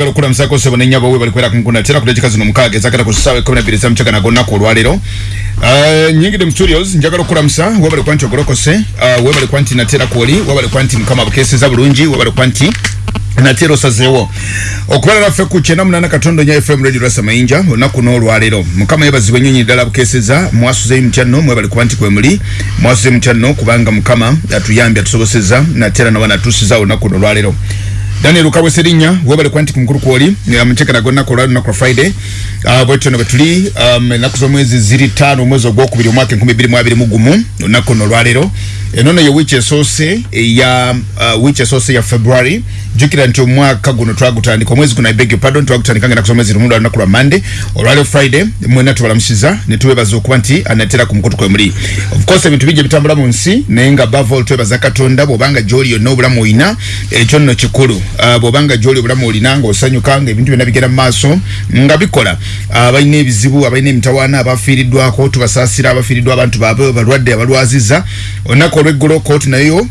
Galo kula msako sebo nenya bawe bali kwera kunkuna tera kulechika zino mukage zakata kusawe kumi na bili za mchaka na gonna kwa lwalero uh, nyingi dem studios njagalo kula msa wabali kwanti ogoroko se uh, wabali kwanti na tera kuoli wabali kwanti mkama bukesi za bulungi wabali kwanti na tero sazewo okubala naffe ku kyenda munana katondo nya fm radio rasa mayinja olunaku n'olwaleero mukama yebazibwa ennyonyi ddala bukeseza mwasuzeyo mutyanno mwebali kuba nti kwemuli mwasuzeyo mutyanno kubanga mukama atuyambye atusoboseza natera nawa natuusiza olunaku n'olwaleero daniel ukabwe serinya webale kuba nti ku mukulu kwoli amuteeka nago nnaku olwali lunaku lwa friday uh, bwetyo ne bwetuli um, ennaku z'omwezi ziri ttaano omwezi ogwokubiri omwaka enkumi bbiri mu n'olwaleero enono ye wiiki esoose eya uh, wiiki esoose ya february. Jukira nti omwaka guno twagutandika omwezi guno ibeg your pardon twagutandika nga nakusomwezi lumu lwa lunaku lwa monday olwaleo friday mwena tubalamusiza ne tuwebaza okuba nti anatera ku mukutu kwe muli. Of course ebintu bijja bitambula mu nsi naye nga bavol twebaza katonda bw'obanga gy'oli yonna obulamu olina ekyo nno kikulu. Uh, bw'obanga gy'oli obulamu olina ng'osanyuka nga ebintu byonna bigenda mu maaso nga bikola. Abalina uh, ebizibu abalina emitawaana abafiiriddwako tubasaasira abafiiriddwa abantu baabwe balwadde abalwaziza olunaku olw'eggolo kooti nayo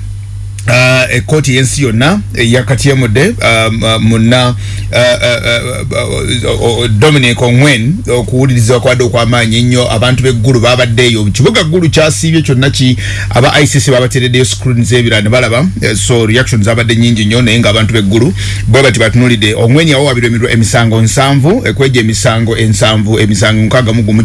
uh, ekooti yensi yonna yakatyemudde um, uh, muna uh, dominic ongwen okuwulirizibwa kwadde okwamaanyi ennyo abantu b'eggulu babaddeeyo kibuga ggulu kyasiibye kyonna ki? Aba icc babatereddeyo screens ebira ne balaba so reaction zabadde nyingi nnyo naye ng'abantu b'eggulu bwe bati batunulidde ongwen yawawabirwa emisango nsanvu ekweja emisango ensanvu emisango nkaaga mu gumu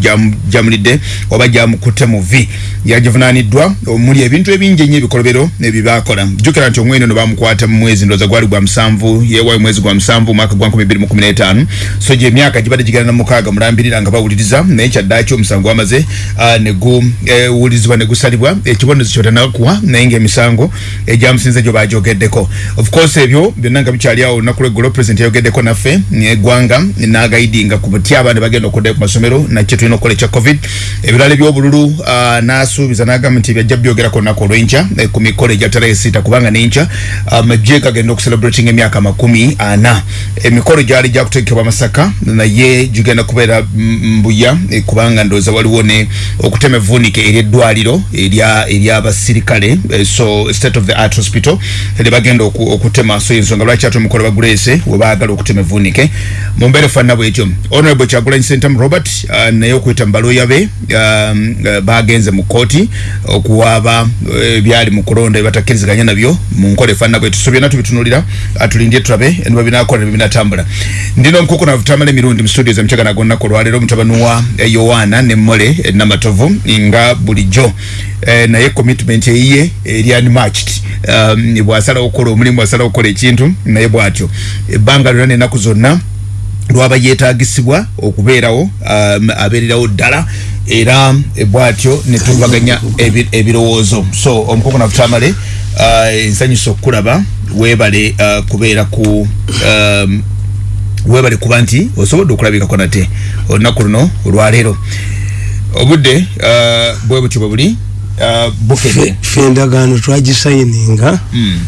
gyamulidde oba gyamukutte mu v. Yagivunaaniddwa omuli ebintu ebingi ennyo ebikolobero ebibaakola jukira nti omwene no bamukwata mu mwezi ndoza gwali gwa musanvu yewayo mwezi gwa musanvu mwaka gwa 2015 so je myaka gibadde jigana na mukaaga mulambirira nga bawuliriza naye kyaddaaki omusango wamaze uh, neguwulirizibwa negusalibwa ekibonezo kyotanakuwa naye ngaemisango egyamusinze gyo bajogeddeko of course ebyo byonna nga bikyali awo olunaku lweggulo president yayogeddeko naffe eggwanga nagaidinga ku buti abaana bagenda okuddayo ku masomero nakyo tulina okukola ekya covid. Ebirala ebyobululu uh, nasuubiza nagamba nti byajja byogerako olunaku olwenkya ku mikolo egyatala esita kubanga nenkya amajje gagenda okucelebrating emyaka makumi ana. Emikolo gyali gyakutegekebwa masaka naye gigenda kubeera mbuya kubanga ndowooza waliwo ne okutema evvuunike eryeddwaliro eryabasirikale so state of the art hospital lyebagenda okutema. So ensonga lwaki ate omukolo baguleese webaagala okutema evvuunike mumbeere fanna bwekyo honorable kyagulanyi sentam robert naye okuyita mu balooya be bagenze mu kooti okuwaaba ebyali mu kulonda ebatakkiriziganya nabyo mu nkola efaanana bwe tuso byonna tubitunulira atulindye tulabe niba binakola ne binatambula. Ndina omukuku navutamala emirundi mu studio zamukyaka nago nnaku olwaleero mutabani wa yowaana ne mmole enamatovu nga bulijjo. Eh, naye commitment eyiye eri unmatched um, bwasalawo okukola omulimu bwasalawo okukola ekintu naye bwatyo. Ebbanga lyonna nenaku zonna lwaba yetagisibwa okubeerawo um, abeererawo ddala era bwatyo netuvaganya ebirowoozo. So omukoko nafutamale ensanyusa okukulaba webale uh, kubeera ku um, webale kuba nti osobodde okulabikako nate. Olunaku luno olwaleero obudde uh, bwe butyo bwe buli bukedde fe endagaano twagisayininga mm.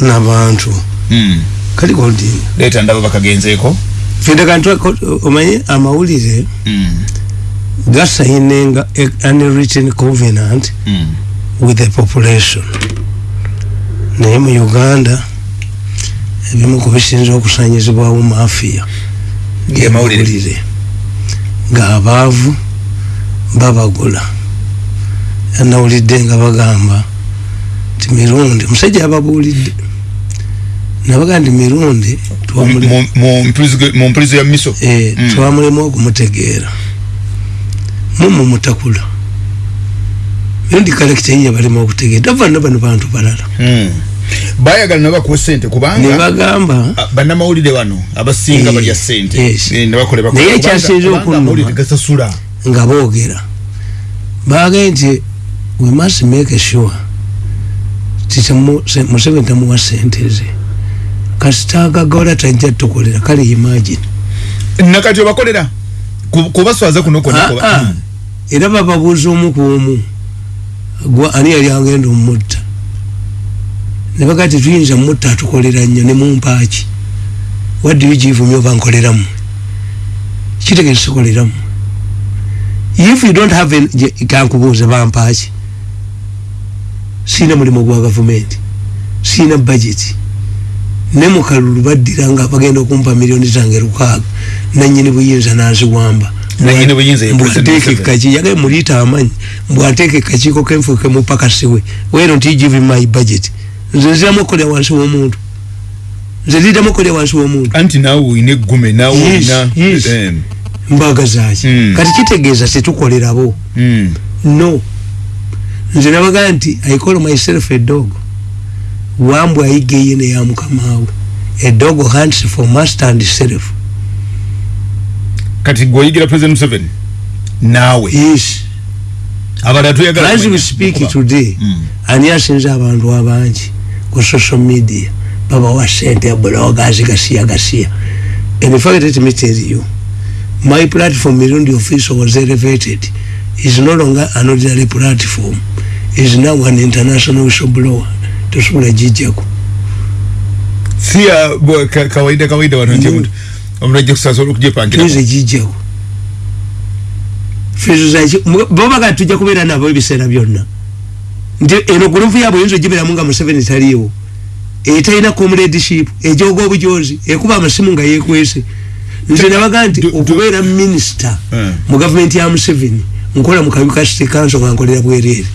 n'abantu mm. kali koldini leeta ndaba bakagenzeeko fe endagaano omanye amawulire mm. gasayininga an written covenant with the population naye mu uganda ebimu ku bisinza okusanyizibwawo mafiya gemawulire ng'abaavu babagula yanawulidde nga bagamba nti mirundi musajja ababuulidde nabaga nti mirundi mu mpulizo ya miso? Twamulemu okumutegeera. Mumu mutakula mirundi kalekita yiye balema okutegeera tavana bano bantu balala. Bayagala nabakuwa sente kubanga nebagamba bannamawulire bano abasinga balya sente naye ekyasinze okungasasula nga boogera. Bagee nti we must make sure museveni tamuwa sente ze. Kasitagagola tajja tukolera. Kale imagine. Nakati obakolera? Kubaswaza kuno kona era bababuuza omu ku omu ani yali agenda omutta ne baga ti tuyinza mutta atukolera nnyo ne mumpaaki wadde bigivumye oba nkoleramu kitegese koleramu if you don't have kankubuuza bampaaki siina mulimu gwa gavumenti siina budget. Ne mukalulu baddira nga bagenda okumpa miliyoni zange lukaaga nanyini buyinza naziwamba Yagaye muliita amanyi mbwateeke kakiiko kenfuuke mupakasiwe don't you give my budget? Nze nziramu okukolera wansi w'omuntu. Nze nziramu okukolera wansi w'omuntu. Anti naawe olina eggume naawe olina yes. em, mbaga zaki Mm. kati kitegeeza tetukolerabo mm. no. Nze nabaga nti i call myself a dog. Wambwa ayiga eye neya mukamaawe a dog hunts for master and self kati gweoyigira president museveni? Naawe. Yes. Abalala tuyagala as we speak today Mm. ani asinze abantu abangi ku social media babawa sente bloggers gasiya gasiya. And in fact let me tell you my platform mirundi official was elevated. Is no longer an ordinary platform. Is now an international whistleblower tosobola gijjako siya kawaida kawaida wano nti Mm. Ajja kusasobola okujepangira tuyinza gijjako feezo zaki bobaga tujja kubeera nabo ebiseera byonna. Nti eno gulupu yaabwe oyinza ogibeeramu nga museveni taliiwo. Etalina comradeship ejoga obujozi ekuba amasimu nga yekwese nze nabaga nti okubeera minisita Eh. mu gavumenti ya museveni nkola mu kabiuka city council nga nkolera bwereere.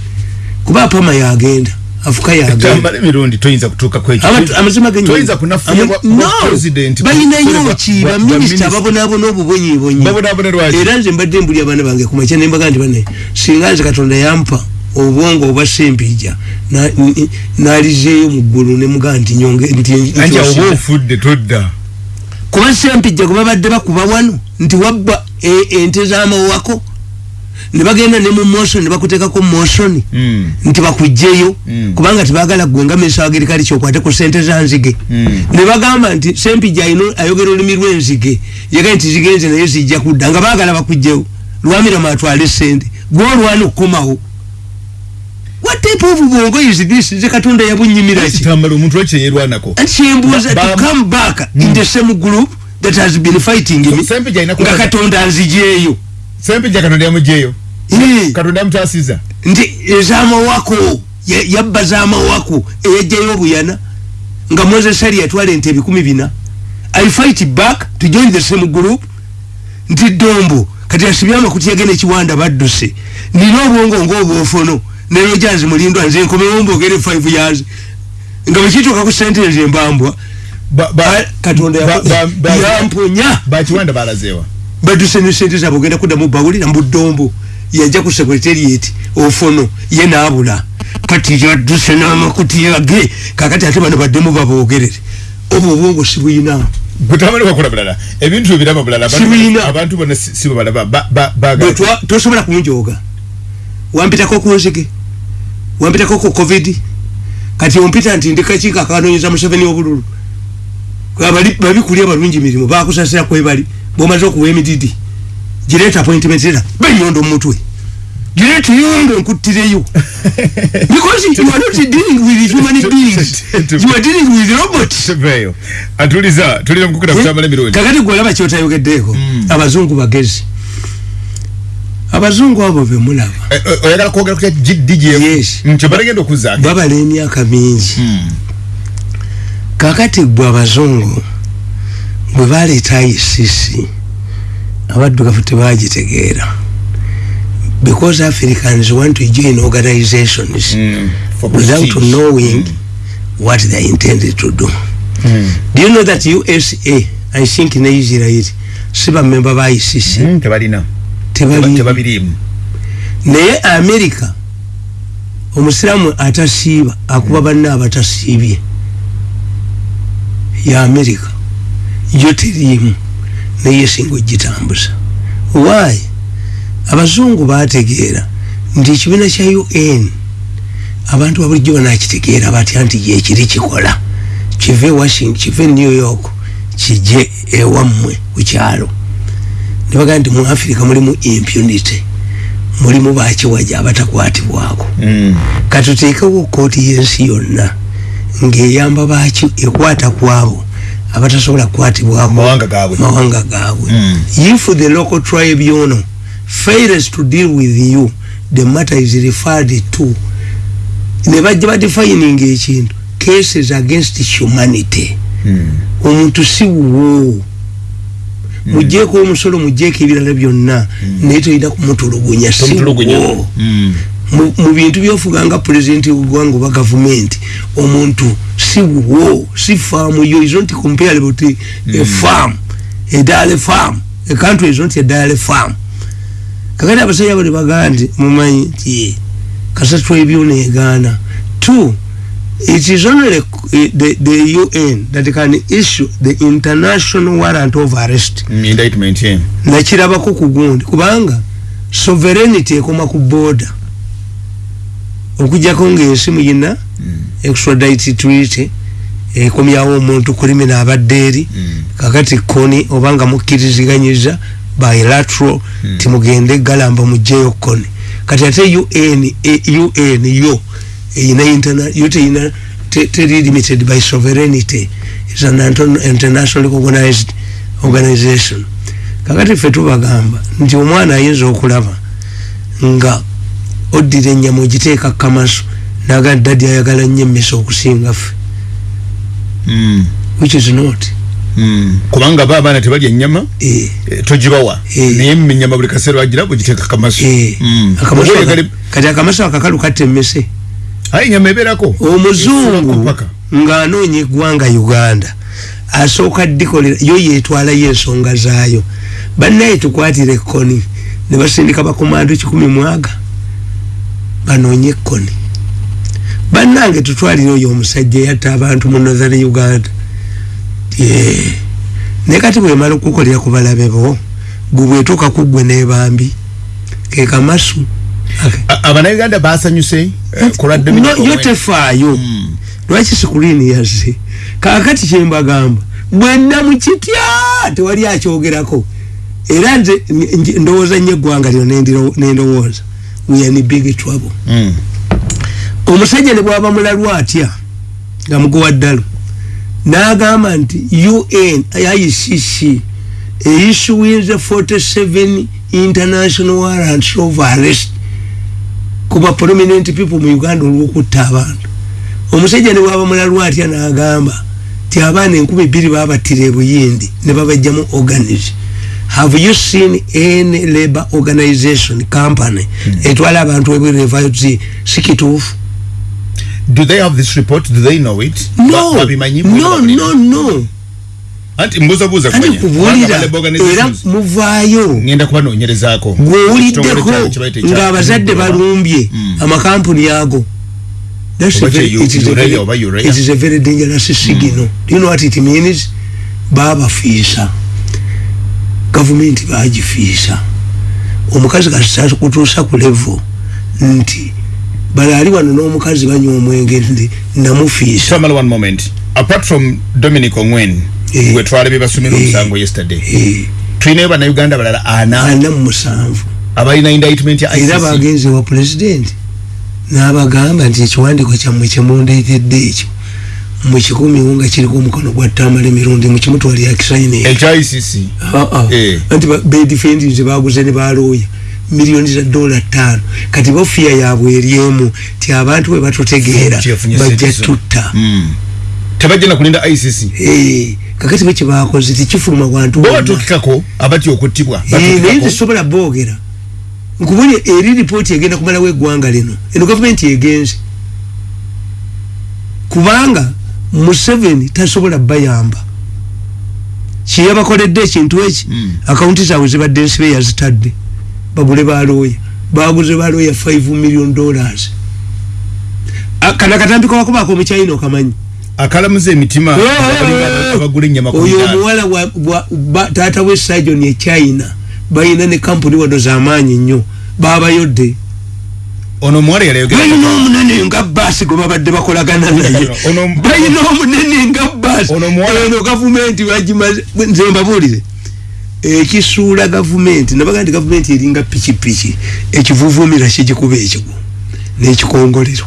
Kuba apama yagenda afuka yagenda tambala emirundi toyinza kutuuka kwekyo Abantu- amazima genyonyi. toyinza kunafuya Ama- bwa- no bwa president balinayo kukolebwa- ki bwa- bwa baminisita minisita. babonaabona obubonyibonyi babonaabona lwaki era nze mbadde mbuli abaana bange kumakya nembaga nti bane singa nze katonda yampa obwongo obwa sempija na- n- nalizeeyo mu ggulu nemugaa nti nyonge nti anti awo nkyosiza. oba ofudde todda kuba sempijja gwe babadde bakuba wano nti wabba e- ente z'amawako ne bagenda ne mu motion ne bakuteekako motion Mm. nti bakugjeyo Mm. kubanga tibagala gwe nga minisita wa gerikali kyokwate ku sente za nzige. Mm. ne bagamba nti sempija ayina ayogera olulimi lw'enzige yagaye nti zigenze naye zijja kudda nga baagala bakugjeyo lwamirama atwale sente gwolwana okukomawo. What type of bwongo is this? Nze katonda yabunyimiraki kitambala omuntu and kyembuuza to come back in the same group that has been fighting me nga katonda nzijeeyo sempija katonda yamugjeyo Eh. katonda yamutaasiza nti ezamawako ya- yabba zamawako eyajjayo obuyana. Nga moses ali yatwala ente ebikumi bina. I fight back to join the same group. Nti dombo. Kati asibye amakuti yagenda ekiwanda badduse. Nina obwongo ngaobwofono nerojanzi mulindwa nze nkomewo mbogere 5 years. Nga bwekituuka ku sente nze mbambwa Ba- ba- Ah, katonda ba- ba- ba- yamponya bakiwanda balazeewa baduse ne sente zaabwe ogenda kuddamu bawulira mbudombo yajja ku secretariat ofono ye naabula kati yadduse n'amakuti yage kakati ate bano baddemu baboogerere. Obwo obwongo sibuyina gwetamale wakola bulala. Ebintu ebirama bulala abantu- Sibiina. abantu bonna si si babalaba ba- ba- baagala twa- tosobola kunjooga wampitako ku nzige. Wampitako ku covid. Kati ompita nti ndi kakiiko akanonyeza museveni obululu abali babikuli abalungi mirimu bakusasira kwebali bwomaze okuwa emididi gireeta appointment era benyondo mumutwe gireeta yondo nkuttireyo. Because you are not dealing with human beings. You are dealing with robots veyo atuliza tulina mukukira kutambala emirundi. Kakati gwolaba kyotayogeddeeko abazungu bagezi. Abazungu abo bemulaba Eh, eh, oyagala kwogera kutya dgm Yes. kyo balagenda okuzaako babala emyaka mingi. Kakati gwe abazungu bwe baleeta ICC abaddugavu tebagitegeera because africans want to join organizations without knowing what they intended to do. Do you know that usa i think ne israel si bamemba ba ICC tebalina. Tebali tebabiriimu. Naye america omusiraamu atasiiba akuba banne abatasiibye ya america yo teriimu naye esinga ogitambuza why? Abazungu bategeera nti ekibiina kya un abantu babulijjo banakitegeera batya nti yekiri kikola? Kive washington kive new york kijje ewammwe ku kyalo. Ne bagamba nti mu africa mulimu impunity mulimu bakiwaja abatakwatibwako. Katuteekewo kooti y'ensi yonna ng'eyamba baki ekwata kwabo abatasobola kukwatibwako Mawanga gaabwe. mawanga gaabwe. Mm. if the local tribunal fails to deal with you the matter is referred to. Ne bajja badefining ekintu. Cases against humanity. Omuntu si wuwo. Mujeeko omusolo mujeeko ebirala byonna. Naye tolina kumutulugunya si wuwo. Mm. Mu bintu byofuga nga pulezidenti w'eggwanga oba gavumenti omuntu si wuwo si faamu yo is not comparable to a farm a dairy farm a country is not a dairy farm. Kakati abasajja bali bagaa nti mumanyi nti kasatu ebyo neegaana two it is only the, the, un that can issue the international warrant of arrest. Mm, nakirabako ku gundi kubanga sovereignty ekoma ku border okujjako ngaensi muyina extradite treaty ekomyawo omuntu kulimina abadde eri kakati koni obanga mukkiriziganyiza bilateral timugende galamba mugjeyo koni kati ate un e- un yo eyina yo teyina te- teri limited by sovereignty. Is an international organized organization. Kakati ffe tubagamba nti omwana ayinza okulaba nga oddira ennyama ogiteeka kamaso naga dadi ayagala nnyo emmese okusinga ffe. Mm. which is not. Mm. kubanga ba abaana tebalya ennyama eh, eh, togibawa. Eh. naye mu ennyama buli kaseera wagira bugiteeka kamaso kati akamaso akakalu katta emmese. Aye ennyama ebeerako. Omuzungu ng'anoonya eggwanga uganda asooka dikolera yo yeetwalayo ensonga zaayo. Bannaye tukwatira ekkoni ne basindika bakomando kikumi mwaga banoonye ekkoni. Bannange tutwalire oyo omusajja eyatta abantu mu northern uganda. Naye kati bwemala okukolera ku balabe bo gwe bwetuuka ku ggwe n'ebambi ke kamasu abanayuganda basanyuse eh, yo Owens. tefaayo lwaki sikulini yazze? Kakati kyembagamba bwenna mukitya tewali akyogerako. Era nze ndowooza nnyo eggwanga lino nendiro- nendowooza weyani big trouble. Mm. omusajja ne bwaba mulalu atya? Nga mugowa ddalo n'agamba nti un icc eissuinze 47 international warrants of arrest kuba prominent people mu uganda olwokutta abantu. Omusajja ne bwaba mulalu atya n'agamba ti abaana enkumi bbiri babattira ebuyindi ne babajjamu organize have you seen any labor organization company etwala abantu ebwerevayo ti sikituufu do they have this report? Do they know it? No. No no no. Anti mbuzabuuza ani kumanya kubuulira labor era muvaayo. Ngenda kubanoonyerezaako gwowuliddeko Ekitongole kyabwe kye bayita ekya- ng'abazadde balumbye amakampuni ago it is a very- dangerous signal do you know what it means? Babafiisa gavumenti bagifiisa omukazi kasita kutuusa ku levo nti bale ali wano n'omukazi banywa omwenge nti namufiisa. Tamala one moment. Apart from dominic ongwen Eh. gwe twalabye basomera Eh. omusango yesterday. Eh, tulinayo bannayuganda balala ana? Ana mu musanvu abalina indictment ya era bagenze wa pulezidenti n'abagamba nti ekiwandiiko kyammwe kyemundeetedde ekyo mukikumiwo nga kiriko omukono gwa tamala emirundi mukimutwalira kisayini ekya ICC Eh. anti bedifendinze baguze ne balooya. Miliyoni za dola ttaano. Kati bofiya yaabwe eryemu ti abantu bwe batutegeera Nti yafunye bajja sente zo. tutta. Mm. tebajja na kulinda ICC Eh, kakati bwe kyebakoze tikifuluma bantu bo bonna. batuukikako abatya okuttibwa Eh, naye batuukikako tesobola boogera. Nkubulya eri lipooti egenda kumalawo eggwanga lino eno gavumenti egenze. Kubanga museveni tasobola bayamba. Kyeyabakoledde ekintu eki? Mm. akawunti zaabwe zibadde ensibe yazitadde. Bagule balooya baguze balooya 5 million dollars. Ah, kana katambiko bakubaako omukyayina okamanyi? Akalamuza emitima. Abagula ennyama ku oyo omuwala taata we sajon e china balina ne kampuni wano zamaanyi nnyo. Babayodde ono omuwala yaleyogera balina omunene nga baasi gwe babadde bakolagana naye. Balina omunene nga baasi Ono eno gavumenti bagimaze nze mbabuulire. Ekisuula gavumenti nabaga nti gavumenti eringa pikipiki. Ekivuvuumira kigikuba ekigo n'ekikongolero.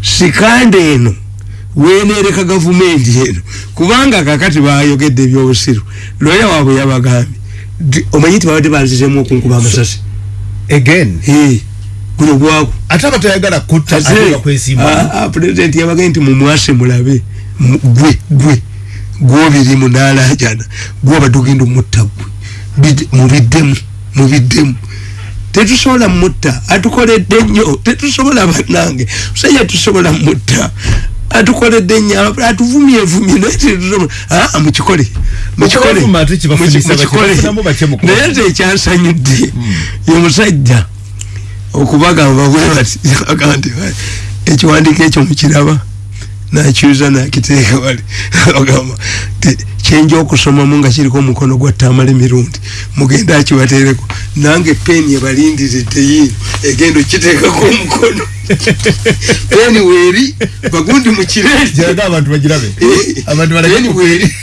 Sikande eno wenereka gavumenti eno. Kubanga kakati bayogedde ebyobusiru looya waabwe yabagambye omanyi nti babadde banzizemu okunkuba amasasi? Again? Eh, guno gwaku ate abatayagala kutta ate bakwesimba pulezidenti yabagaye nti mumwase mulabe. Mu- gwe gwe. Gwobirimu nalajana gwoba tugenda omutta gwe. Mubiddemu mubiddemu. Tetusobola mutta atukoledde nnyo. Tetusobola bannange. Musajja tusobola mutta atukoledde nnyo. Atuvumye vumye. Naye tetusobola aa mukikole. Mukikole. Naye te ekyansanyudde. Ye musajja okubagamba bwe bati agamba nti ekiwandiiko ekyo mukiraba nakyuza nakiteeka wali agamba kyenja okusomamu nga kiriko omukono gwa tamala emirundi mugenda akibateereko nange peni ebalindiridde yiino egenda okiteekako omukono. Peni weeri bagundi mukireetipeni weeri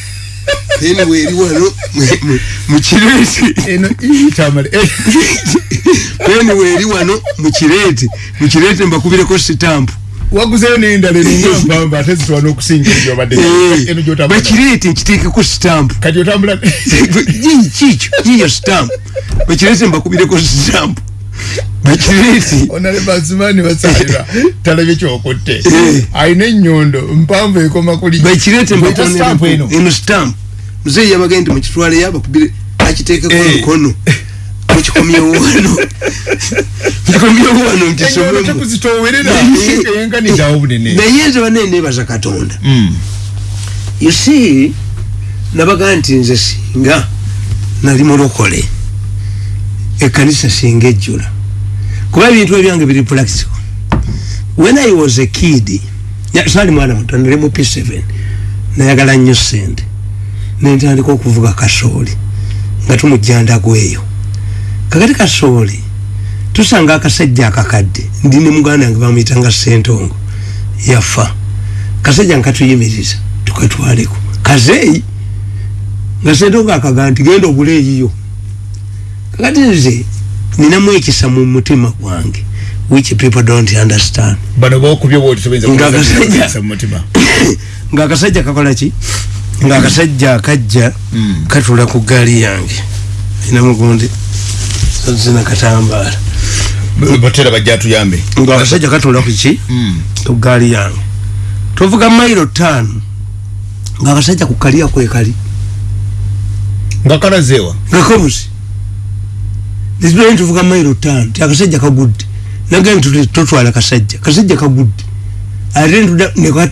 wano mukireeti peni weeri wano mukireeti mukireeti mbakubireko sitampu. Waguzeyo nendala eningampamba ate zitwana okusinga bakireete nkiteekeko sitampu. Kati otambula kikyo yiyo sitampu. Bakireete mbakubireko sitampu bakireete onalebasimani basalira talabye kyokutte. Ayina enyondo mpanvu ekoma kuli. Bakireete eno. Sitampu muzeeyi yabagende nti mukitwaleyo abakubire akiteekeko omukono. Mukikomyewo wano. Mukikomyewo wano ntisomnaye nze bane nebaza katonda you see nabaga nti nze singa nali mulokole ekanisa singa ejjula kuba ebintu ebyange biri practical when i was a kid saali mwana muto nali mu p7 nayagala nnyo sente nentandika okuvuga kasooli nga tumujjandagweyo kakati kasooli tusanga akasajja akakadde ndi ne muganda yange bamuyitanga sentongo yafa. Kasajja nkatuyimiriza tukatwaleko. Kazeeyi nga sentongo akaga nti genda ogule eyiyo kakati nze ninamu ekisa mu mutima gwange which people don't understand. Nga akasajja kakola ki? Nga akasajja akajja katula ku gaali yange. Ina mugundi zina katambaala. Batera bajja tuyambe nga akasajja katula kuki ku gaali yange. Tovuga mairo tano nga akasajja ku kaliya kwekali nga kalazeewa. Nga kabuzi nizibire tuvuga mairo tano ti akasajja kagudde. Nagaye nti totwala kasajja. Kasajja kagudde. Ate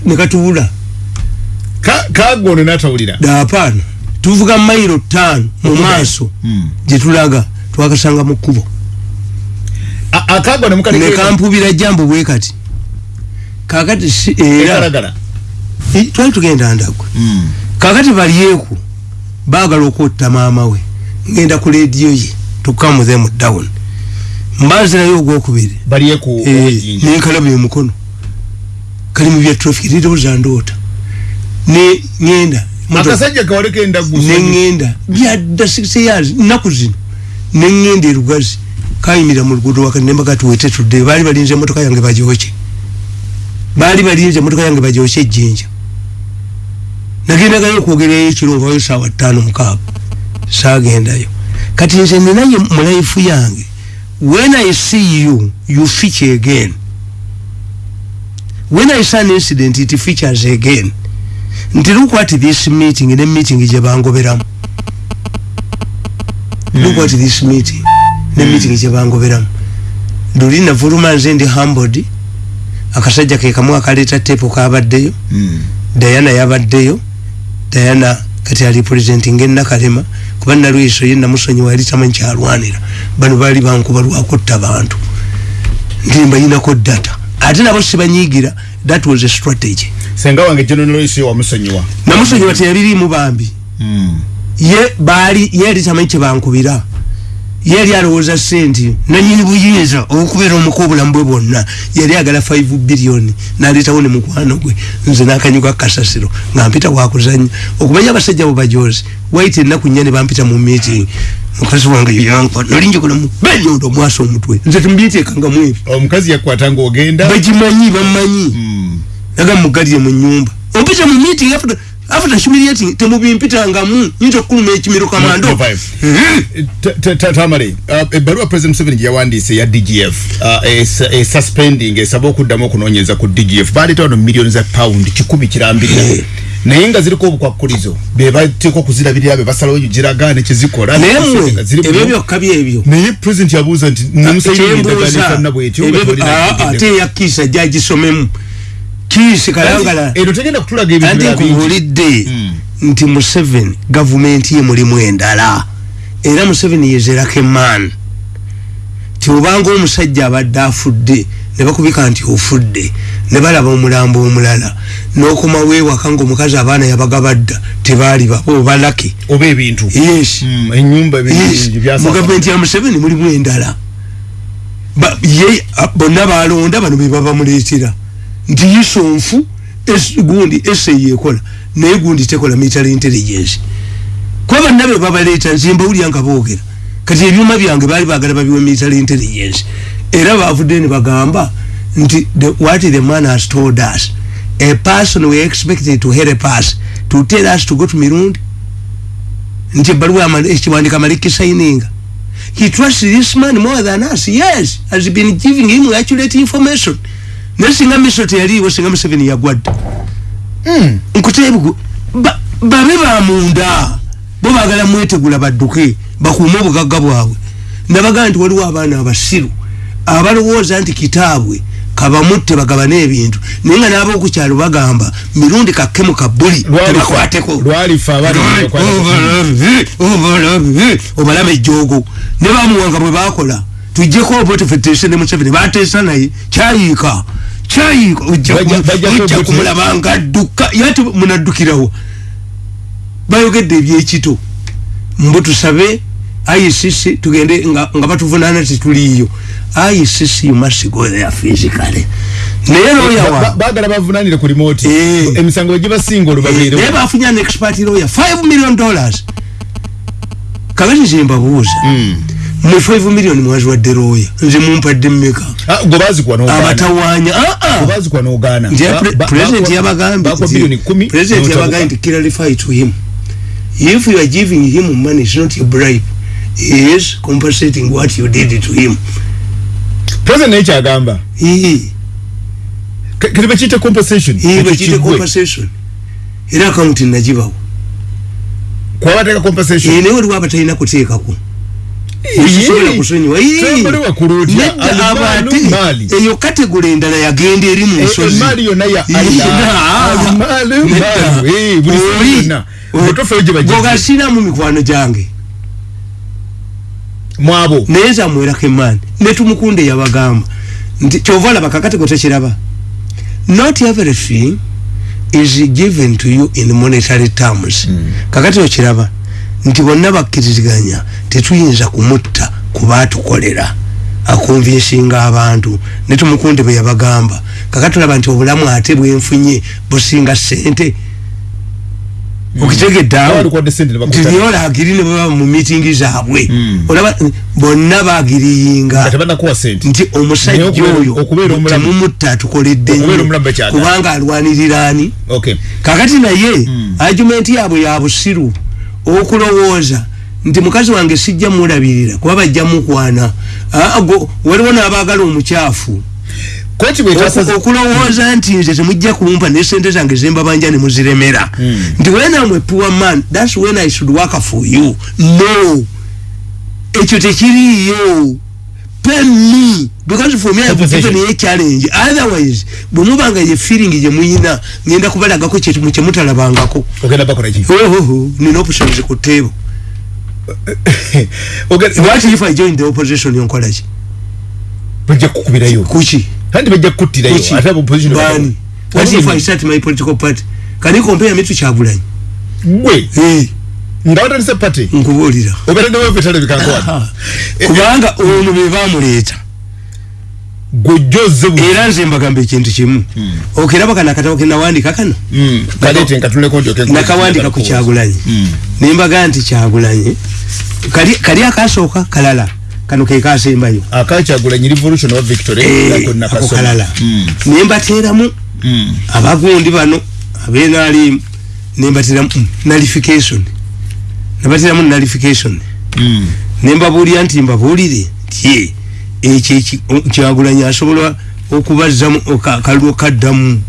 nekatubula kagono natawulira? Dapaana tuvuga mairo tano mu maaso. Gyetulaga twakasanga mu kkubo. Nekampubira jambo bwe kati. Kakati era twali tugenda ndagwe kakati balyeku baagala okwotta maama we ngenda ku lediyo ye tukamu them down. Mbazirayo ogwokubiri nenkalaba emukono kali mu bya traffic lirowooza ndoota. Ne ngenda akasajja kawaleko endagu neŋŋenda byadda six years nnaku zino. Neŋŋenda erugazi kayimira mu luguudo wakati nembaga tuwete tudde baali balinze emotoka yange bagyoke baali balinze emotoka yange bagyoke ejjinja. Nagendagayo okwogerayo ekiro nvayo saawa ttaano mukaaga. Saagendayo kati nze ninaye mu laifu yange. When i see you you feature again. When i see an incident it features again. Nti look at this meeting ne meeting gye bangoberamu. Look at this meeting ne meeting gye bangoberamu. Nduli navuluma nze ndi humbled. Akasajja ke kamu akaleeta tepo kabaddeyo diana yabaddeyo. Diana kati ali presenting enakalema kuba nalwiso ye namusonyiwa yali tamanyi kyalwanira. Bano baali bankuba lwakutta bantu. Ndimba yinako data. Ate nabo sibanyigira that was a strategy. Senga wange generalisi wamusonyiwa namusonyiwa teyabirimu bambi. Ye baali ye yali tamanyi kyebankubira ye yali alowooza senti nanyini buyinza okubeera omuka obulamu bwe bwonna yali agala 5 biliyoni naleetawo ne mukwano gwe nze nakanyuga kasasiro nga mpita wakuzanya. Okumanya abasajja bo bajozi waite ennaku nnya ne bampita mu meeting. Mukazi wange yankwa nali njogolamu benyondo omwasa omutwe. Nze tumbiteekanga mwebi omukazi yakwata ngaogenda bagimanyi bamanyi naga mugalire mu nyumba ompita mu meeting after after humiliating temubimpitangamu nyinza okukuluma ekimiro kamando tamale ebbaluwa president museveni gye yawandiise ya dgf esuspending esaba okuddamu okunoonyeza ku dgf baleeta wano millioni za pound kikumi kirambirira naye nga ziriko obukwakulizo bebateekwa okuzirabirira be basalawo giragaane kyezikola naye mmwe ebyo byokka byebyo naye president yabuuza nti namusaiiendagaanifanna bwetyo nga Kiisi kalangala eno tegenda kutulaga ebintu anti birala bingi. nkubulidde Mm. nti museveni gavumenti ye mulimu endala. Era museveni yezerako emaani tiobanga omusajja abadde afudde ne bakubika nti ofudde ne balaba omulambo omulala n'okomawo ewaka ngaomukazi abaana yabagabadda tebaali babo balake oba ebintu. Yes. Mm, Yes, mu gavumenti ya museveni mulimu endala. Bonna balonda bano bebabamuleetera nti yisonfu gundi eseyi ekola naye gundi tekola military intelligence. Kuba bonna be babaleeta nze mbawulira nga boogera. Kati ebyuma byange baali bagala babiwe military intelligence. Era bavudde ne bagamba nti the- what the man has told us? A person we expected to help us to tell us to go to mirundi? Nti ebbaluwa ama- ekiwandiika amaleki signinga he trusts this man more than us? Yes has been giving him accurate information naye singa miso teyaliiwo singa museveni yagwadde nkuteebugu ba- babe bamunda bo bagala mwetegula badduke bakuume obugagga bwabwe nabagaa nti waliwo abaana abasiru abalowooza nti kitaabwe kabamutte bagabane ebintu naye nga n'ab'okukyalo bagamba mirundi kakkemu kabbuli tebakwateko obalaba ejjoogo ne bamuwanga bwe bakola tujjeko obote feteese ne museveni bateesa naye kyayiika kyayiika ojja Bajja- ku- bajjako ojja Obote. kumulaba nga adduka yate munaddukirawo. Bayogedde ebyekito. Mbu tusabe icc tugende nga, nga batuvunaana tetuliiyo icc you must go there physically. Naye lawyer wa bagala bavunanire ku remote. Eh. emisango egibasinga naye olubabeere bafunye an expert lawyer 5 million dollars. Kakati zembabuuza mwe 5 million mwaziwadde lawyer nze mumpadde mmeka gwe bazikuwa n'ogaana abatawaanya aa gwe bazikuwa n'ogaana nti Ba- ba- president bakwa- yabagambye bakwa nti- biliyoni kumi president yabagambye nti clarify to him. If you are giving him money it's not a bribe. He is compensating what you did to him. President naye kyagamba Ee, kati bakiyita compensation. Bakiyite kiggwe. compensation. Era akawunti nagibawo kuba bateeka compensation. Ee, naye waliwo abatalina kuteekako eyo kategole endala yagenda eri mu. Obutofeeyo gye bagize. gogasiramu mikwano gyange. Mwabo. Naye zamwerako emaani netumukunde yabagamba nti kyova olaba kakatego tekiraba not everything is given to you in monetary terms. Kakati okiraba nti bonna bakkiriziganya tetuyinza kumutta kuba atukolera akonvinsinga abantu. Netumukunde bwe yabagamba. Kakati olaba nti obulamu ate bwenfunye businga sente okitegedde awo Babalukodde sente ne ne baba mu mitingi zaabwe. Mm. olaba bonna nga bagiriyinga nti omusajja oyo temumutta atukoledde nnyo kubanga alwanirira ani? Okay. Kakati naye Mm. argumenti yaabwe ya busiru okulowooza nti mukazi wange sijja mulabirira kuba bajja mukwana. Ah, waliwo n'abaagala omukyafu. Okulowooza nti nze temujja kumpa ne sente zange zembabanja ne muziremera. Mm. nti when am a poor man thats when i should work for you. No. Ekyo tekiriiyo. Pay me because for me i've given a challenge. Otherwise bwe mubanga ye feeling gye muyina ngenda kubalagako kyekimu kye mutalabangako. Ogenda bakola ki? Ohoho nina obusobozi ku tteebo Ogenda- what if i join the opposition yonkolaki bajja kukubirayo. Kuki kandi bajja kukuttirayo. Kuki ate abo opposition bani? what if i start my political party? Can you compare me to kyagulanyi gwe? Eh, nga watandise pate nkubuulira. Obeera newevetale bikankowa kubanga ono be bamuleeta gojjoze bu era nze mbagamba ekintu kimu. Okiraba kana akatabo kenawandika kano? Ndyoke nakawandika ku kyagulanyi. Nembaga nti kyagulanyi kali akasooka kalala. Kano ke kasembayo. Akakyagulanyi revolution of victory Eh, ako kalala. Mm, nembateeramu mm. abagundi bano abenalimu nembateramu mm, nullification nabateramu nullification Mm. nembabuulira nti mbabuulire nti ye ekyo eki- o- kyagulanyi asobola okubazzamu oka- kalulu kaddamu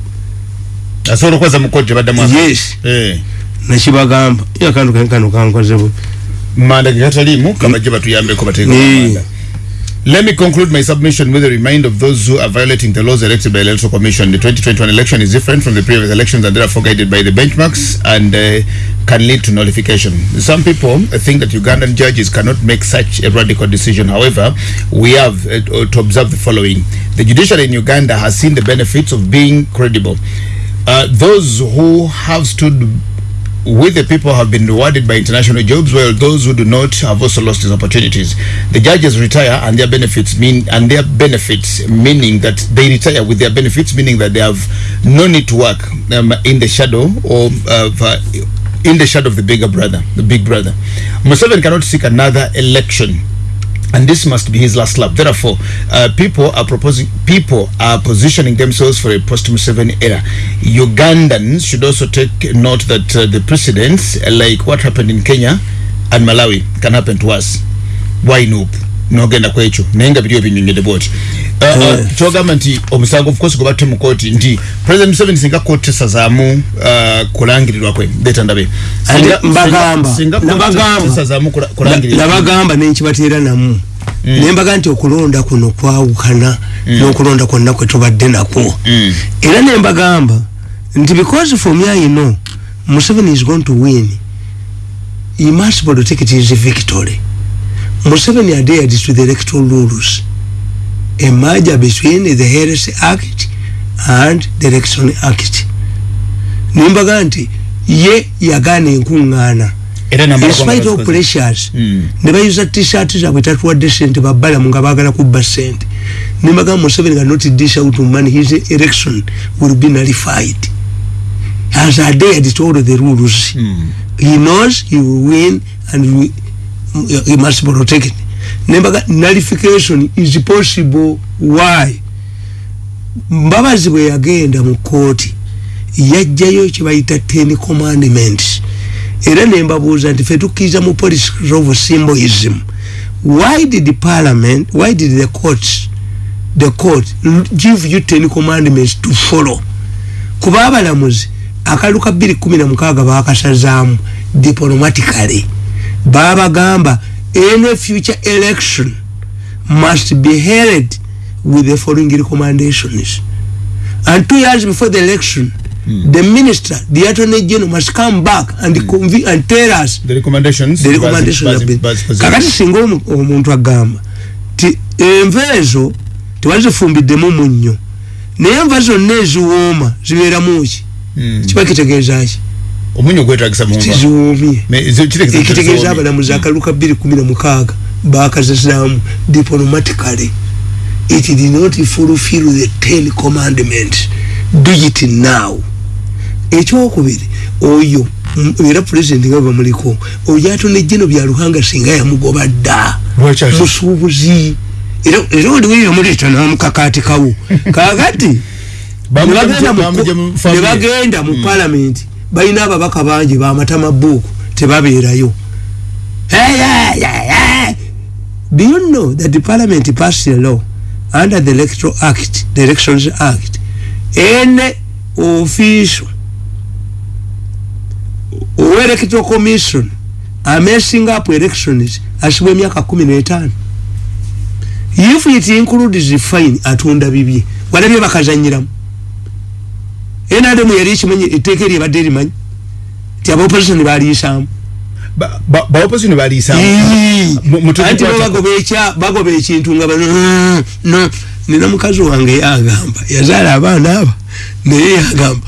asobola okwaza mu kkooti tebaddamu yes. Eh. nakibagamba yakantu kani kano kankozebu manda ge gataliimu kabajje batuyambeko bateeka manda Let me conclude my submission with a reminder of those who are violating the laws elected by the Electoral Commission. The 2021 election is different from the previous elections and therefore guided by the benchmarks and uh, can lead to nullification. Some people think that Ugandan judges cannot make such a radical decision. However, we have uh, to observe the following. The judiciary in Uganda has seen the benefits of being credible. Uh, those who have stood with the people have been rewarded by international jobs while those who do not have also lost these opportunities. The judges retire and their benefits mean and their benefits meaning that they retire with their benefits meaning that they have no need to work um, in the shadow or of, uh, in the shadow of the bigger brother the big brother. Museven cannot seek another election and this must be his last lap. Therefore, uh, people are proposing, people are positioning themselves for a post-Museveni era. Ugandans should also take note that uh, the precedents, like what happened in Kenya and Malawi, can happen to us. Why nope? nogenda ku ekyo naye nga biri ebinyonyede bwoti kyogamba nti omusango of course gwe batte mu kooti nti president museveni singa kooti tesazaamu uh, kulangirirwa kwe leeta ndabe. Singa- mbagamba nabagamba. tesazaamu kula- kulangirirwa nabagamba nenkibateera namu. Nembaga nti okulonda kuno kwawukana n'okulonda kwonna kwe tubadde nakwo. Mm. era nembagamba nti because for me I know Museveni is going to win. He must protect his victory. Museveni adhered to the electoral rules a merger between the Health Act and the Election Act nembaga nti ye yagaana enkuŋŋaana era namala in spite of pressures Mm. ne bayuza t-shirt zaabwe tatuwadde sente babbalamu nga baagala kubba sente. Nemagamba museveni nga not dish out money his election will be nullified. Has adhered to all the rules. Mm. he knows he will win and we, he must protect it nembaga nullification is possible. Why? Mbabazi bwe yagenda mu kooti yajjayo kyebayita ten commandments. Era nembabuuza nti fe tukkiriza mu policy of symbolism why did the parliament why did the courts the court give you ten commandments to follow? Kuba abalamuzi akalulu ka bbiri kumi na mukaaga bakasazaamu diplomatically. Babagamba any future election must be held with the following recommendations and two years before the election mm. the minister the attorney general must come back and, mm. conve- and tell us the recommendations the recommendations have been kakati singa omu- omuntu agamba ti enva ezo tewalizifumbidemu munnyo naye enva zonna eziwooma zibeeramu ki Mm. kiba kitegeeza ki omunyo gwetagisa kitegeeza nti ekitegeeza ziwoomye. abalamuzi akalu ka bbiri kumi na mukaaga bakazazaamu diplomatically. It did not fulfill the ten commandments do it now. Ekyokubiri oyo m- era pulezidenti nga bamuliko oyo atone jeno byaluhanga singa yamugoba dda. Musuubuzi. Era oliwo yamuleeta namukakatikawo kakati Bamugye mu- nebagenda mu- mu nebagenda mu palamenti balina ababaka bangi bamatama buuku tebabeerayo. Do you know that the parliament passed a law under the electoral act the elections act? Any official electoral commission amessing up elections asibwa emyaka kumi n'etaano if it includes fine atunda bibye walabye bakazanyiramu enademu yali ekimanyi etteeka eryebadde erimanyi ti aba opposition baliisaamu Ba- ba- ba opposition baliisaamu Mu- mu- anti bo tukwata- bagoba ekya bagoba ekintu nga bano "Mm, no nina mukazi wange yagamba yazaala abaana aba naye yagamba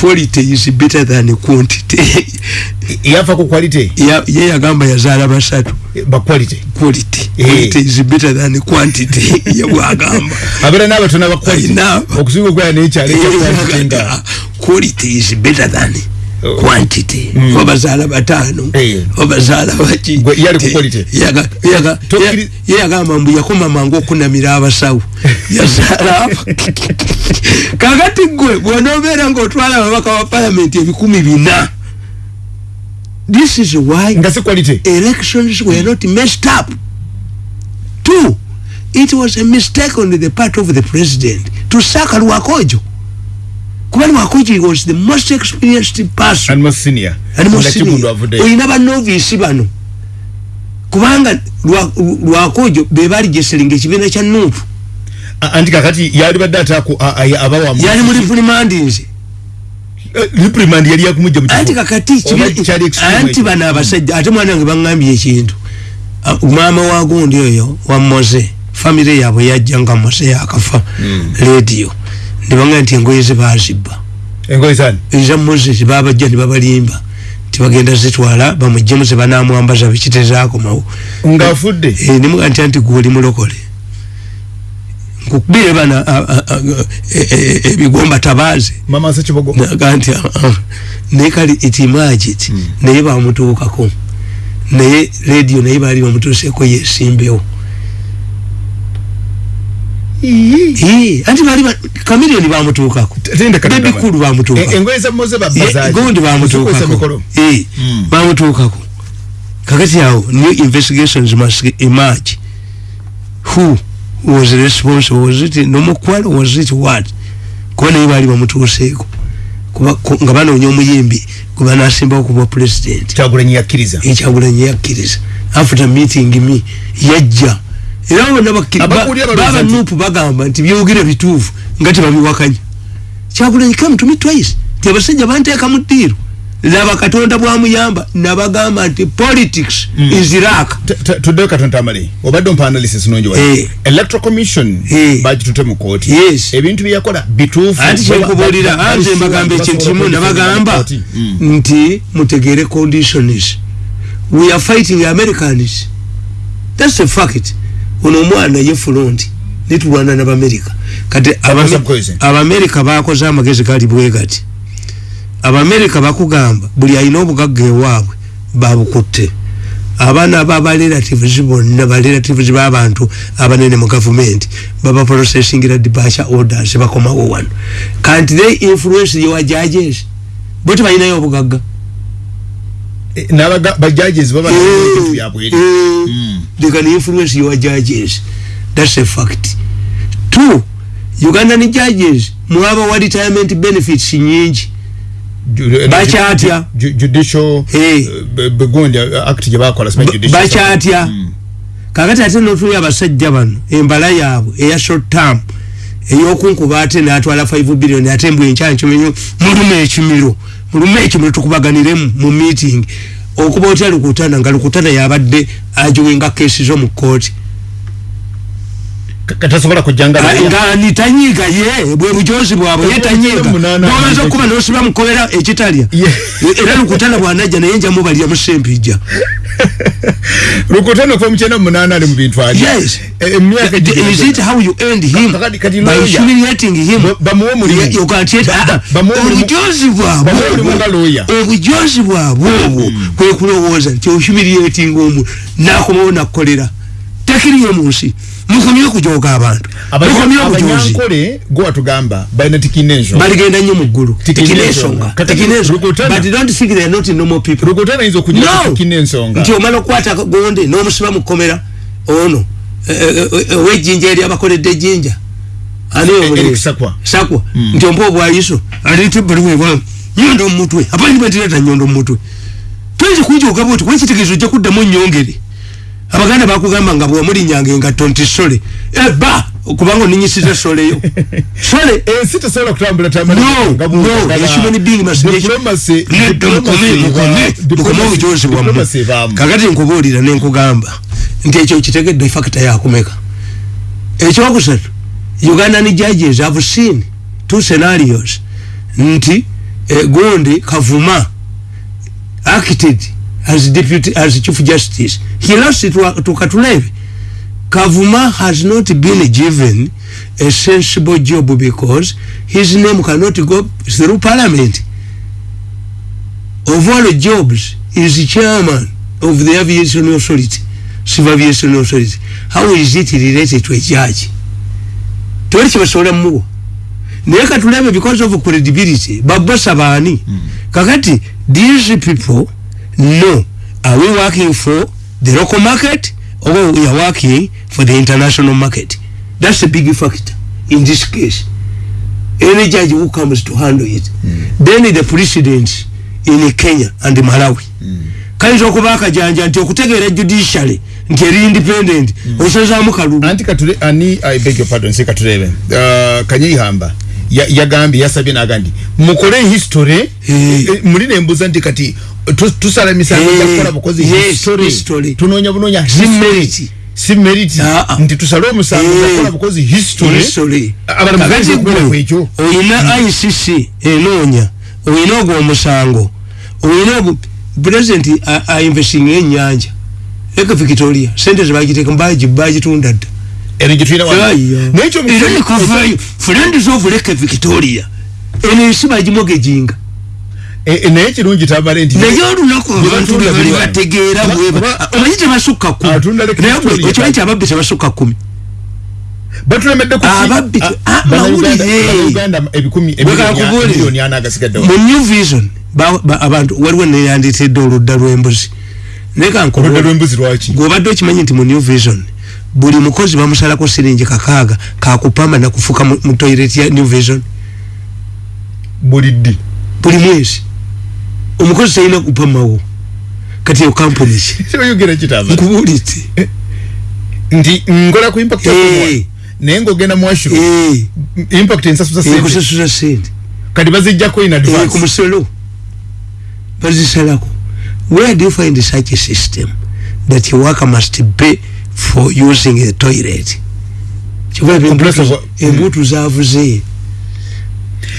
quality is better than quantity. Yafa ku quality? Ya- ye yagamba yazaala basatu. Ba quality? Quality. Eh. quality is better than quantity. Yewagamba abeera n'abatono aba quality. Ayina. okusinga okwera n'ekyalo ekya quantity nga quality is better than Quantity. Obazaala bataano Eh. obazaala baki yagamba mbu yakoma mangu okunamira abasawo. Yazaala kakati gwe bwonobeera ngaotwala ababaka ba palamenti ebikumi bina. This is why elections were not messed up. Two, it was a mistake on the part of the president to sack Lwakojo. Kuba lwakoji was the most experienced person. And most senior. And most senior. Olina banovisi bano. Kubanga lwa- lwakojo bebali geseringa ekibiina kya nuupu anti kakati yali badde ataku abawa yali muri pulimandinze reprimand yali yakumujja mu anti kakati anti bano abasajja ate mwana wange baŋŋambye ekintu. Maama wa gundi oyo wa moze famire yaabwe yajja nga moze yakafa Hmm. rediyo nebaŋga nti engoye ze bazibba. Eza moses babajja ne babalimba tibagenda zitwala bamuggyemu ze banamwambaza bikitezakomawo ng'afudde Eh, nimuga nti anti gwe oli mulokole. Nkukubire bana e- e- e- ebigomba tabaaze. Naga nti naye kale etimagit naye bamutuukako naye rediyo naye baali bamutuuseeko yesimbewo anti baali ba- kamiliyoni bamutuukako tende kati bebikulu bamutuukako E- engoye za moze Ye- babbazaaki gundi bamutuukako Eh, Mm. bamutuukako kakati awo new investigations must emerge. Who was responsible? Was it nomukwalo was it what? Kuba naye baali bamutuuseeko kuba ku- nga banoonya omuyimbi gwe banasimbawo kuba president. Kyagulanyi yakkiriza. Ekyagulanyi yakkiriza. After meeting me yajja era bonna Abakulira balowooza baba nti- nuupu bagamba nti byogere bituufu nga tebabiwakanya kyagulanyi me twice ti abasajja banteeka mu ddiiro laba katonda bwamuyamba nabagamba nti politics Mm. is iraq tuddeyo katonda amale obadde ompa analysis nungi wa Eh. electoral commission Eh. bagitute mu kooti Yes. ebintu byeyakola bituufu anti ba- anze ba- mbagamba ekintu kimu nabagamba kooti. Mm. nti mutegeere conditions we are fighting americans thats a fact ono omwana ye front nitulwana nabamerika. Kati Abame- subpoison. abamerika bakoze amagezi gali bwe gati. Abamerika bakugamba buli alina obugagga ewaabwe babukutte abaana babarelatives bonna barelatives babantu abanene mu gavumenti baba processingira dibasha orders bakomawo wano. Kanti they influence your judges. Bo tebalinayo obugagga n'abaga- bajudges baba n'ebintu byabwere Eh, Mm. they can influence your judges. That's a fact. Two ugandan judges. Mwabawa retirement benefits nyingi. Eh, Bakyatya. ju- judicial Eh. eh, be- begundi eh, act gye bakola simanyi Ba- judicial bakyatya Mm. kakati ate notuli abasajja bano embala yaabwe eya short term eyokunkuba ate natwala 5 billion ate mbwe enkyanyi kimenyo mulume ekimiro mulume ekimiro tukubaganiremu mu meeting. Okuba otya lukutana nga lukutana yabadde ajowenga kesi zo mu kooti Ka- katasobola kujjanga Ah, nga nitanyiga ye bwe bujozi bwabwe ye nomaze aniga okuba nosiba mukobera ekitalya era lukutana bwanajja naye njamu balya musempijja lukutano kuva mukyenda munaana ali mu bintu alya yes emyaka The- gye- is it how you end him? Kakati- kati by humiliating him? Ba- bamuwe. Yeah, you can't yet- obujozi bwabwe Bamuwe omulimu obwo, nga lawyer. obujozi bwabwe obwo kwe kulowooza nti ohumiliating omu. Nakomawo nakukolera tekiriyo mu nsi mukomye okujoga abantu. Mukomye obujozi abanyankole gwe watugamba balina tikina ensonga baligenda nnyo mu ggulu. Tikine tekina ensonga. ensonga Kati tekina ensonga Lukutana. but don't think they are not normal people. Lukutano ayinza okugira No. tikina ensonga nti omala okukwata gonde n'omusiba mu kkomera ono eh, eh, eh, ow'ejjinja eri abakoledde ejjinja ani Eric omulezi Sakwa. sakwa nti ompa obwayiso alete baliwebwamu nyondo mumutwe appointmentireta nyondo mumutwe toyinza kunjoga bwoti kuba ekitegeezo ojja kuddamu onyongere abaganda bakugamba nga bwemulinyanga engatto nti sole. Eba kubanga oninyisiza soleyo sole! Ensi tesobola kutambula tambula no nga no bw'oyagala. a human being must be Diplomacy- nedda mukome diplomacy mukome eba- mukome diplomacy- obujozi bwammwe kakati nkubuulira nenkugamba nti ekyo kitegedde fakita yakumeka ekyokusatu ugandan judges have seen two scenarios. Nti eh, gundi kavuma acted as deputy as chief justice. He lost it to, to katulebe kavuma has not been given a sensible job because his name cannot go through parliament. Of all jobs is chairman of the aviation authority civil aviation authority. How is it related to a judge? Tewali kyebasobola muwa naye katulebe because of credibility babosa baani. Kakati these people know are we working for the local market or we are working for the international market? That's a big factor in this case. Any judge who comes to handle it then the president in kenya and malawi. Kayinza okuba akajanja nti okutegeera judiciary nti eri independent osazaamu kalulu anti katule ani i beg your pardon se katulebe uh, kanyeihamba ya- yagambye yasabye nagandi mukole history Eh. eh, muli nembuza nti kati tusala misango Eh, gyakukola bukozi yes, history. history. tunoonya bunoonya Si history. si merit. Ah, ah. nti tusale omusango Eh. gyakukola bukozi history. History. Abantu bageze okubera gwe, kwekyo. oyina icc enoonya oyina ogwo omusango. Oyina ogwo president ainvesting enyanja eka victoria sente zebagiteeka mbaji bagitunda dda. Eno gyetulina wano. Aya. nekyo era nekavayo friends of leke victoria. Eno ensi bagimogejinga naye kirungi tabale nti naye olunaku abantu biri wano. bategeera bweba omanyi tebasukka kumi? Atunda Lake naye Victoria. okimanyi nti ababbi tebasukka kumi? Batulemedde ku ah, mu new vision ba- ba- abantu waliwo neyanditedde oludda lw'embuzi. Naye oludda kankubulire lw'embuzi lwaki? Gweobadde okimanyi nti mu new vision buli mukozi bamusalako siringi kakaaga kakupamba nakufuka mu mu toilet ya new vision. Buliddi buli mwezi omukozi talina kupamawo kati eyo kampuni ki kyoyogera kitamba nkubuulidde. Nti ngola ku impact Eh. yakumwa naye ng'ogenda mu washuru Eh, impact ensasuza sente. ekusasuza sente. Kati bazijjako in Eh, ku advance. musolo. Bazisalako. Where do you find such a system that your worker must pay for using a toilet? Of- embutu- embutu zavuze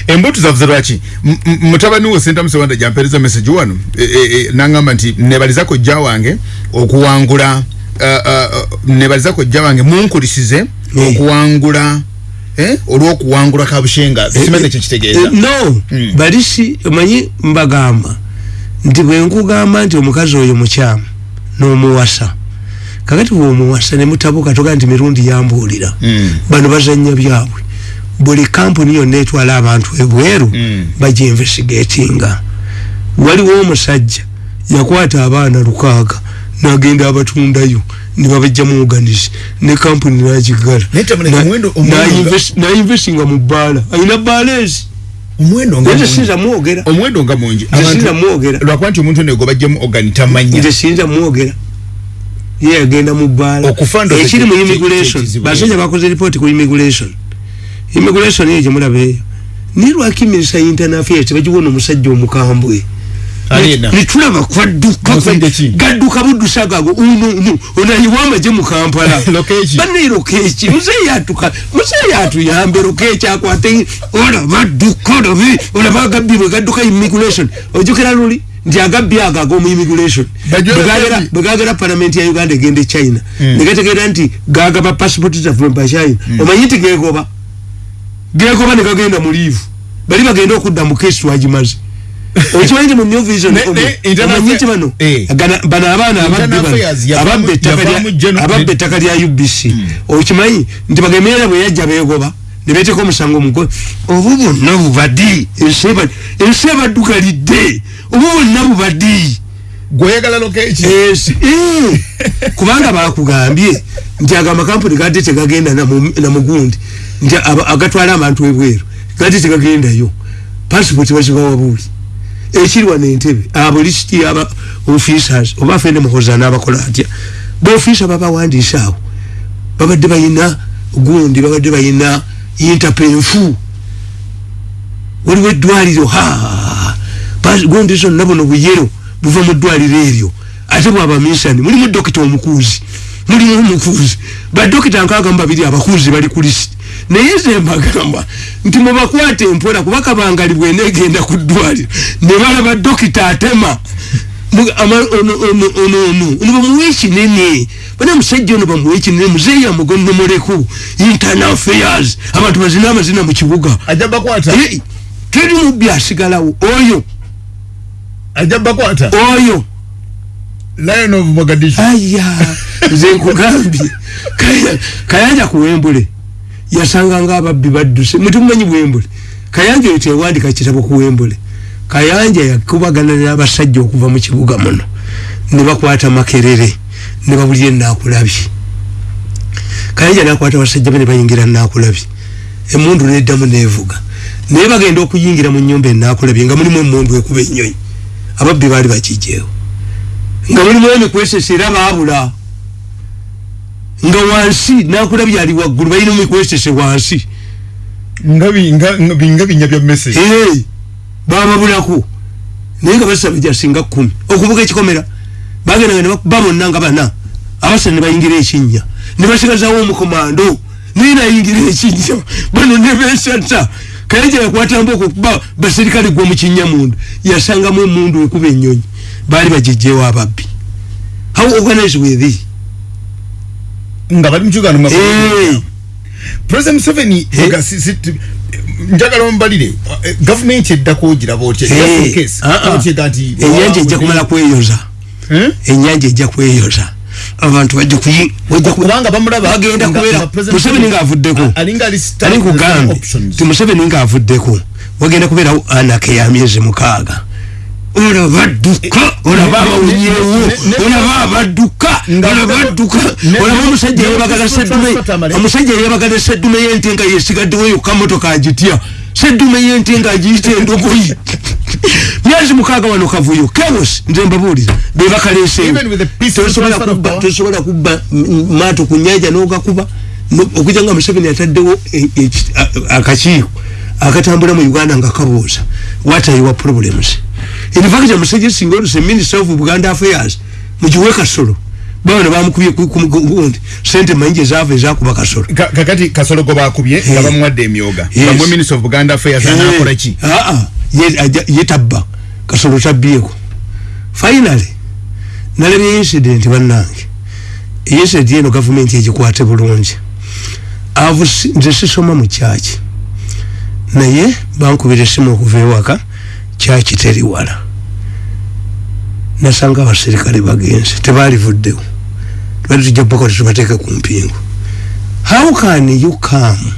embutu zavuze lwaki M- m- mutabani wo sentamusi wanda jampereza message wano e, e, e, nangamba nti nebalizako jja wange okuwangula uh, uh, nebalizako jja wange munkulisize Eh. okuwangula eh, olw'okuwangula kabushenga simaze kyekitegeeza Eh, no Mm. balisi omanyi mbagamba nti bwenkugamba nti omukazi oyo mukyamu n'omuwasa kakati bwomuwasa nemutabuka toga nti mirundi yambuulira Mm. bano bazanya byabwe buli kampuni yonna etwala abantu ebweru Mm. bagyinvestigatinga waliwo omusajja yakwata abaana lukaaga nagenda abatundayo nebabajjamu organis ne kampuni nagigala. Nainvestinga mu bbaala. Alina bbaala ezi? Omuwendo nga nze mungi. sinza mwogera. Omuwendo nga mungi. Nze sinza mwogera. lwakuba nti omuntu ono egobajjemu ogani tamanya. Nze sinza mwogera. Ye yagenda mu bbaala. Ekiri mu immigration. basajja bakoze ripooti ku immigration immigration eyo gyemulaba eyo naye lwaki minisita internal affairs tebagiwona omusajja omukambwe? Alina. netulaba kwadduka Musajja ki? gadduka buddusa gago unono onayiwa amaje mu kampala? Lokeeki. banne lokeeki muzeeyi atuka muzeeyi atuyambe lokeeki akwate olaba dduka olabe olaba agabbi bwe gadduka immigration. Ojukira luli nti agabbi ago ag'omu immigration. Gagera palamenti ya uganda egenda e china negategeera nti gagaba passport zaffe mpa china. Omanyi nti gegoba gegoba ne gagenda mu liivu bali bagenda okudda mu kesi twagimaze okimanyi nti mu new vision omanyi nti bano Eh. Gana- bano abaana bano yavaamu- ababba ettaka lya- ubc okimanyi nti bagemerera bwe yajja begoba nebeteeka omusango mugo obu bonna bubadi ensi eba- ensi ebaddugalidde obu bonna bubadi gweoyagala lokeeki Yes. Eh. kubanga bakugambye nti ago amakampuni gadde tegagenda namu- namugundi nti agatwala abantu ebweru. Gadde tegagendayo. Pasipoti bazibawa buuli. Ekiri wano entebe abolisiti aba officers oba afende muhoza n'abakola atya? Baofisa babawandiisa awo. Babadde bayina gundi babadde bayina interpenfu waliwo eddwaliro ha gundi zonna buno buyero buva mu ddwaliro eryo. Ate bwaba misani mulimu dokita omukuuzi mulimu omukuuzi. Badokita nkaaga mu babiri abakuuzi bali ku lisiti naye ze mbagamba nti mubakwate empola kuba kabangali bwenegenda ku ddwaliro ne balaba dokita atema. Ama- ono ono- ono ono ono bamuwa ekinene bana musajja ono bamuwa ekinene muzeeyi amugonnomoleku internal affairs abantu bazina amazina mu kibuga. Eh, teri mubbi asigalawo oyo. Ajja bakwata oyo. Lion of mogadishu. Aya nze nkugambye. Kaya- kayanja ku wembule yasanga nga ababbi badduse. Mutumanyi bwembule. Kayanja oyo tewandika kitabo ku wembule. Kayanja yakubagana n'abasajja okuva mu kibuga muno. Ne bakwata makerere ne babulira enakulabye kayanja nakwata abasajja be ne bayingira nakulabye emundu neddamu nevuga. Naye bagenda okuyingira mu nyumba enakulabye nga mulimu emundu ekuba enyonyi ababbi baali bakijeewo nga mulimu emikwesese era baabula nga wansi nakulabye ali waggulu balina omikwesese wansi. Nga bi- nga- nga bi- nga binya bya message. Bababulako naye nga basaba jasinga kumi. Okuvuga ekikomera bagendanga ne bakuba bonna nga bana abasatu ne bayingira ekinnya ne basigazawo omukomando naye nayingira ekinnya bano ne besata kale gye yakwatamba okukuba baserikale gwa mu kinnya mundu yasangamu emundu ekuba ennyonyi. Baali bagijjeewo ababbi. How organize with thee nga bali mu kiuganda mwa- Eh. president museveni njagala ombalire eh, gavumenti eddako ogiraba otya Just in case, ah, ah. nti ennyanja ejja kumala kweyoza. Ennyanja ejja kweyoza. Abantu bajja kuyi bajja ku- kubanga bamulaba bagenda nga- kubeera museveni ngaavuddeko A- alinga ali start ali kugambye options. ti museveni ngaavuddeko wagenda kubeerawo anaka ya myezi mukaaga olaba badduka olaba ne- olaba abadduka olaba badduka ne- olaba omusajja ne- seddume omusajja yebagala seddume yente nga yesigaddewo yokka motoka agitya seddume yente nga agiyita endogoyi. Myezi mukaaga wano kavuyo kebos nze mbabuulira bebakaleeseewo Even with the peaceful tosobola transfer of kubba maato ku nyanja n'ogakuba No- okujja nga museveni ataddewo e- a- akakiiko akatambula mu uganda nga kabuuza what are your problems in fact musajja singa oluse minister of buganda affairs mugiwe kasolo. Bana bamukubye ku- ku gundi sente manyingi ezaava ezakuba kasolo. Ka- kakati kasolo gwe bakubye nga bamuwadde emyoga. Bamwe minister of buganda affairs anakola ki? Aa ye tabba. Kasolo tabyeko finally nalabye incident bannange. Incident eno gavumenti egikwate bulungi. Nze sisoma mu kyaki. Naye bankubira esimu okuva ewaka kyaki teri wala. Nasanga abaserikale bagenze tebalivuddewo tubali tujja boko tetubateeke ku mpingu. How can you come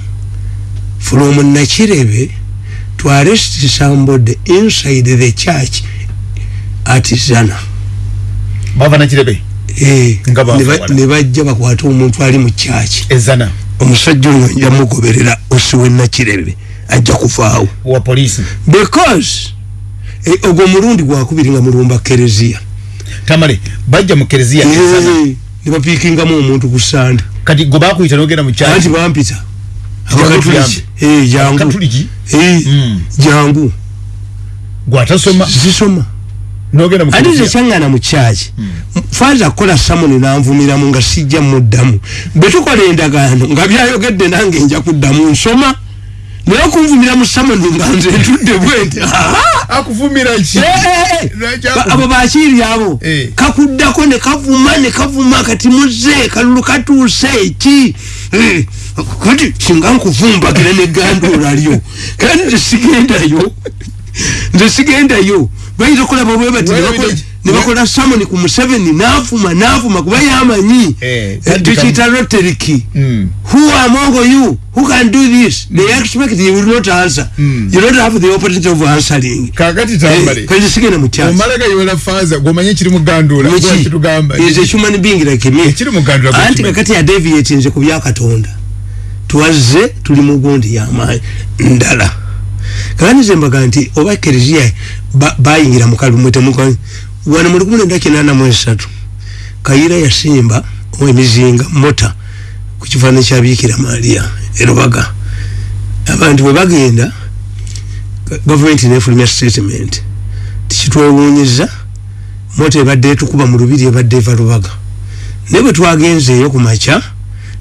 from nakirebe to arrest somebody inside the church at zana? Bava nakirebe? Eh, Nga baava ne ba- wala. ne bajja bakwate omuntu ali mu kyaki ezana omusajja oyo njamugoberera osiwe nakirebe ajja kuvaawo wa polisi because eh, ogwo omulundi gwakubiri nga mulumba kereziya. Tamale bajja mu kereziya Eh, ne bapiikingamu omuntu ku sanda kati gwe bakuyita nogenda mu anti bampita. Jangu abakatuliki Eh, jangu Eh, jangu gwatasoma? Zisoma. Ate zekyangana mu kyaki. Faaza kukola samuni nanvumiramu nga sijja muddamu. Bwe tukola endagaano nga byayogedde nange nja kuddamu nsoma naye okunvumira mu samuni nga nze ntudde bwenti akuvumira ki? Lwaki akuvu- abo bakiiri abo Eh. kakuddako ne kavuma ne kavuma kati muze kalulu katuuse eki Eh, kati singa nkuvumbagira neganduula lyo. Kandi nze sigendayo nze sigendayo bayita okulaba bwe bati ne Wait, bakola- wait, ne bakola samoni ku museveni naafuma naafuma kuba yamanyi. Eh, Eh, kandi tukiyita loteriki Mm. who among you? Who can do this? They expect you will not answer. Mm. you don't have the opportunity of answering. Kakati Eh, tambale kati sigenda mu kyaki omalaga yola faza gwomanye ekiri mu gandula gwakitugamba is a human being like me. Ekiri mu gandula anti gwakimanyi. kakati yadeviate nze ku byakatonda twazze tuli mu gundi yamaanyi ndala. Kakati nze mbaga nti oba kereziya ba- bayingira mu kalumwe temuka wano mu lukumi lwenda kinaana mu esatu. Kayira yasimba emizinga mota ku kifaananyi kya biikira mariya erubaga abantu bwe bagenda gavumenti nefulumya statement. Tikitwewuunyiza mota ebadde etukuba mu lubiri ebadde eva lubaga. Naye bwe twagenzeeyo ku makya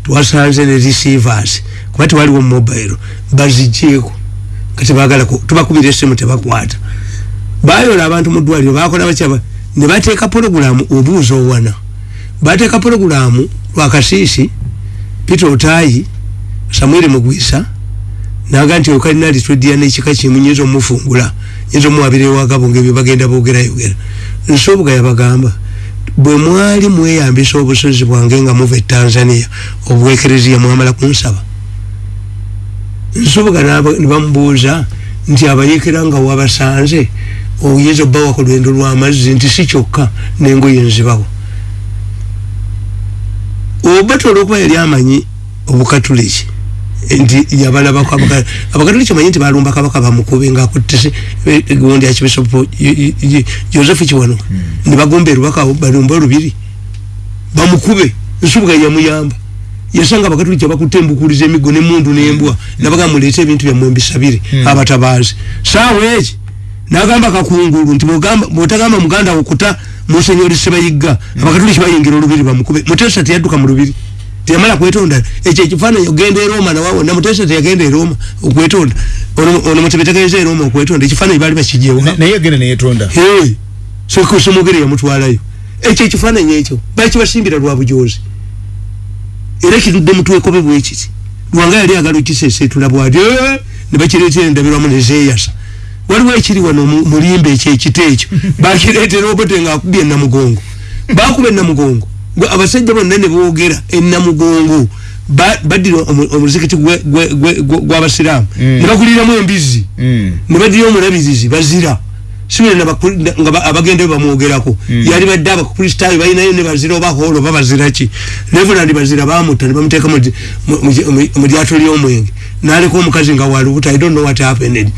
twasanze ne receivers kuba tewaliwo mobile bazigyeko nga tebagala ku- tubakubira essimu tebakwata bayola abantu mu ddwaliro bakola bakyaba ne bateeka pologulamu obuuza owana. Bateeka pologulamu lwakasiisi peter otayi samuel mugwisa naga nti okalina litwedia nekika kimu nyinza omufungula nyinza omuwabira ewagabo ngaebyo bagenda bogerayogera nsobuga yabagamba bwe mwali mweyambisa obusozi bwange nga muva e tanzania obwekereziya mwamala kunsaba? Nsoboga n'aba- ne bamubuuza nti abayekera nga wabasanze oyinza obbawa ku lwendo lw'amazzi nti si kyokka n'engoye nzibawo. Oba tola okuba yali amanyi obukatuliki nti yabalabako abaka- abakatoliki manyi nti balumba kabaka bamukube ngaakutise gundi yakibisopo joseph kiwanuka nibagomba erubaka balumba olubiri. Bamukube nsubuga yamuyamba. Yasanga abakatoliki abakutte embukuliza emigo nemundu nembwa nabaga muleete ebintu byammwe mbisabire abatabaazi. Saawa eki nagamba kakungulu nti bwotagamba muganda okuta musenyori sebayigga abakatoliki bayingira olubiri bamukube mutesa teyadduka mu lubiri. Teyamala kwetonda. Ekyo ekifaananyi ogenda eroma nawawona mutesa teyagenda eroma okwetonda. Ono- mutebe tegenza eroma okwetonda. Ekifaananyi baali bakijewa naye agenda neyetonda Hey, soko somogere yamutwalayo. Ekyo ekifaananyi ekyo. Bakibasimbira lwa bujozi era kitudde mutwekobe bwekiti lwanga yali agala okisesetula bwati "Eh," ne bakireetera endabirwamu nezeyasa waliwo ekiri wano mu- mulimba ekyo ekita ekyo. Bakireetera obote ngaakubye enamugongo bakuba enamugongo Gwe- abasajja bonna ne boogera enamugongo ba- baddira omu- omuzikiti gw'abasiraamu. Ne baguliramu embizzi. Mm. nebadira omulabirizi bazira. Ba- abagenda bamwogerako. Yali badde abakristaayo balinayo ne bazira oba holo oba baziraki reverand bazira bamutta ne bamuteeka mu lyato ly'omwenge. Naleka omukazi nga walubuta i don't know what happened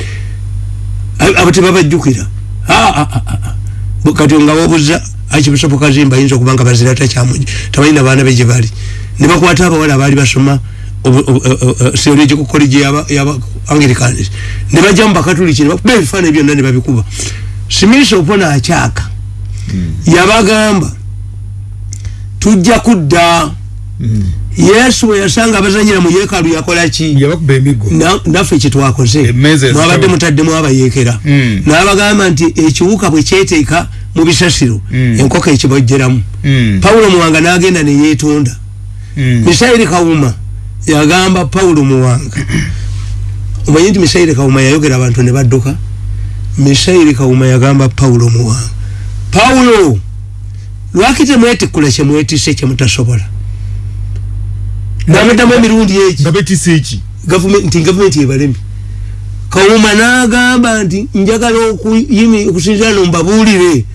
abo tebabajjukira Ah, ah, ah, ah. Bu- kati nga wabuza akibusopo kazimba ayinza okuba nga bazira takyamugi tabalina baana be gye bali. Ne bakwata abawala abaali basoma theological college yaba yaba anglicans. Ne bajja mu bakatuliki ne bakuba ebifaananyi byonna ne babikuba. Simisa opona akyaka yabagamba tujja kudda yesu yasanga abazanyira mu yeekaalu yakola ki? Yabakuba emigo. Na- naffe kyetwakoze mwabadde mutaddemu abayeekera Mm. n'abagamba nti ekiwuka bwe kyeteeka mu bisasiro Mm. enkoko ekibojjeramu. Mm. pawulo muwanga n'agenda ne yeetonda. Mm. misairi kawuma yagamba pawulo muwanga omanyi nti misairi kawuma yayogera abantu ne badduka? Misairi kawuma yagamba pawulo muwanga pawulo lwaki temwetikkula kyemwetise kyemutasobola namuddamu emirundi egi nga betisa eki? Government- nti gavumenti ebalemi kawuma n'agamba nti njagala okuyimi- okusinzira no mbabuulire.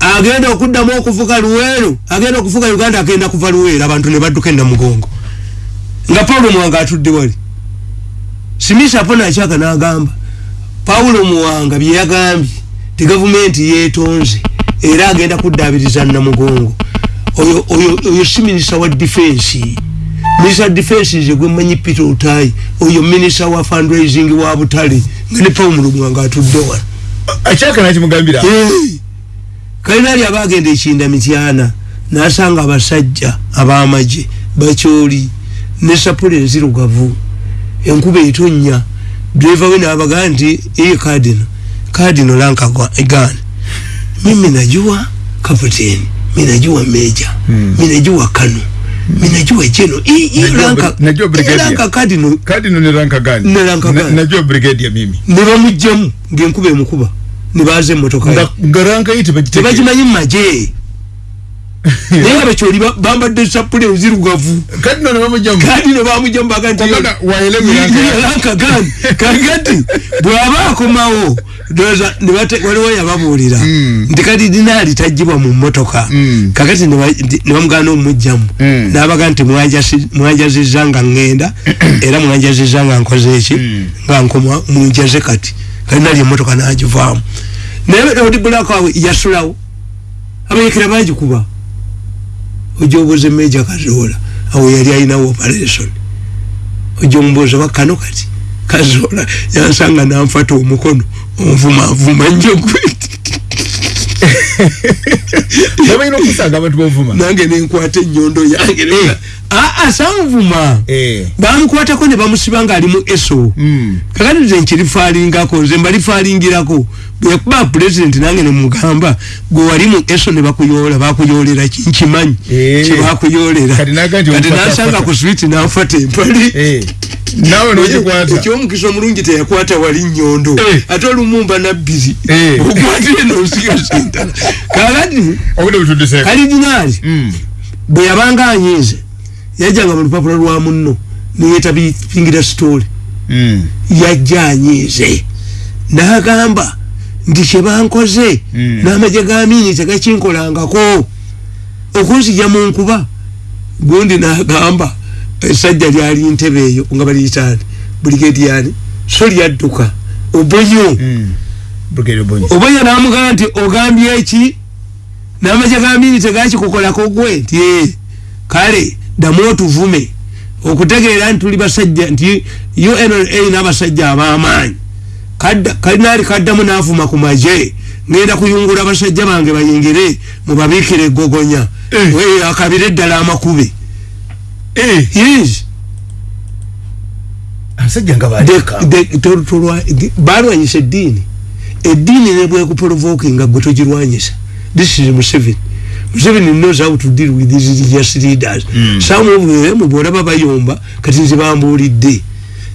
Agenda okuddamu okuvuga luweero agenda okuvuga uganda agenda kuva luweero abantu ne badduka enamugongo nga pawulo muwanga atudde wali. Simisa po nakyaka n'agamba pawulo muwanga bye yagambye ti gavumenti yeetonze era agenda kuddaabiriza namugongo. Oyo, oyo, oyo si minisita wa difensi minisita wa difensi nze gwemanyi peter otayi oyo minisita wa fundraising wa butale nga ne pawulo muwanga atudde wano akyaka nakimugambira Hey! kalinaali aba agenda ekinda mityana nasanga abasajja abamagye bakyoli ne sapula enzirugavu enkuba etonnya driva we nabagaa nti iye kadino. Kadino lankagan mimi najua kaputeni minajua meja. Minajua kano minajua jeno Najua- najua brigadier. lanka kadino kadino ne ranka gani? Ne ranka Na- gani. najua brigadia mimi. Ngaenkuba emukuba ne baza emmotoka ye. nga ranka yi tebagiteke tebakimanyi mumaje naye nga bakyoli ba- bambadde sapula enzirugavu kadino ne bamujjamu kandi ne bamugjamu baga nti Waganda waelewe lanka- lanka gani kakati bw'aba akomawo waliwo yababuulira Mm. nti kati dinaali tajjibwa mu mmotoka. Mm. kakati ne ba- ndi- ne bamugana omumugjamu Mm. n'abaga nti mwajazizza nga ŋŋenda era mwajazizza nga nkoze eki nga nkoma munjaze kati. Kati nali emmotoka nagivaamu. Naye odi bulakawe yasulawo. Abayekera bagikuba ojja obuuza meja kazoola awo yali alinawo operation. Ojja omubuuza bakano kati? Kazoola yansanga nanfata omukono onvumavuma njogweti babalina okusanga abantu bovuma nange nenkwata enyondo yange Eh. aa sanvuma Eh. bamukwatako ne bamusiba nga ali mu eso Mm. kakati nze nkirifaalingako nze mbalifaalingirako bwekuba pulezidenti nange nemugamba gwe wali mu eso ne bakuyoola bakuyolera ki nkimanyi Eh. kyebakuyolera Kati naga nti kati omufata- nasanga fata. ku switi nanfata empali Eh. nawe nogikwata ekyomukisa omulungi teyakwata wali nyondo Eh. ate olumumba nabbiri Eh. okwatire nosigaza endala kakati obudde butudise kalidinaali Mm. bwe yabanga anyiize yajjanga mu lupapula lwa munno neyetabifingira sitooli Mm. yajja anyiize. N'agamba nti kyebankoze Mm. n'amagye ga miini tegakinkolangako okunzija mu nkuba gundi n'agamba esajja lyali ntebe eyo nga baliyitaani buligediyani so lyadduka. Obonyo Mm. Brigadier Obonyi. obonyo namugamba nti ogambye eki n'amaja ga mini tegakikukolako gwe nti "Eh, kale ddamu otuvume okutegeera nti tuli basajja nti unra n'abasajja ab'amaanyi Kadda- kalinaali kaddamu n'avuma ku maje ngenda kuyungula abasajja bange bayingire mubabiikire egogonya Eh. We, akabire eddala amakube Eh, yes abasajja nga baleka. De- de- to- tolwa- di- balwanyisa eddiini eddiini nebwekuprovokinga gwe togirwanyisa? This is museveni. Museveni knows how to deal with these religious leaders. Mm. some of them bwolaba bayomba kati nze bambuulidde.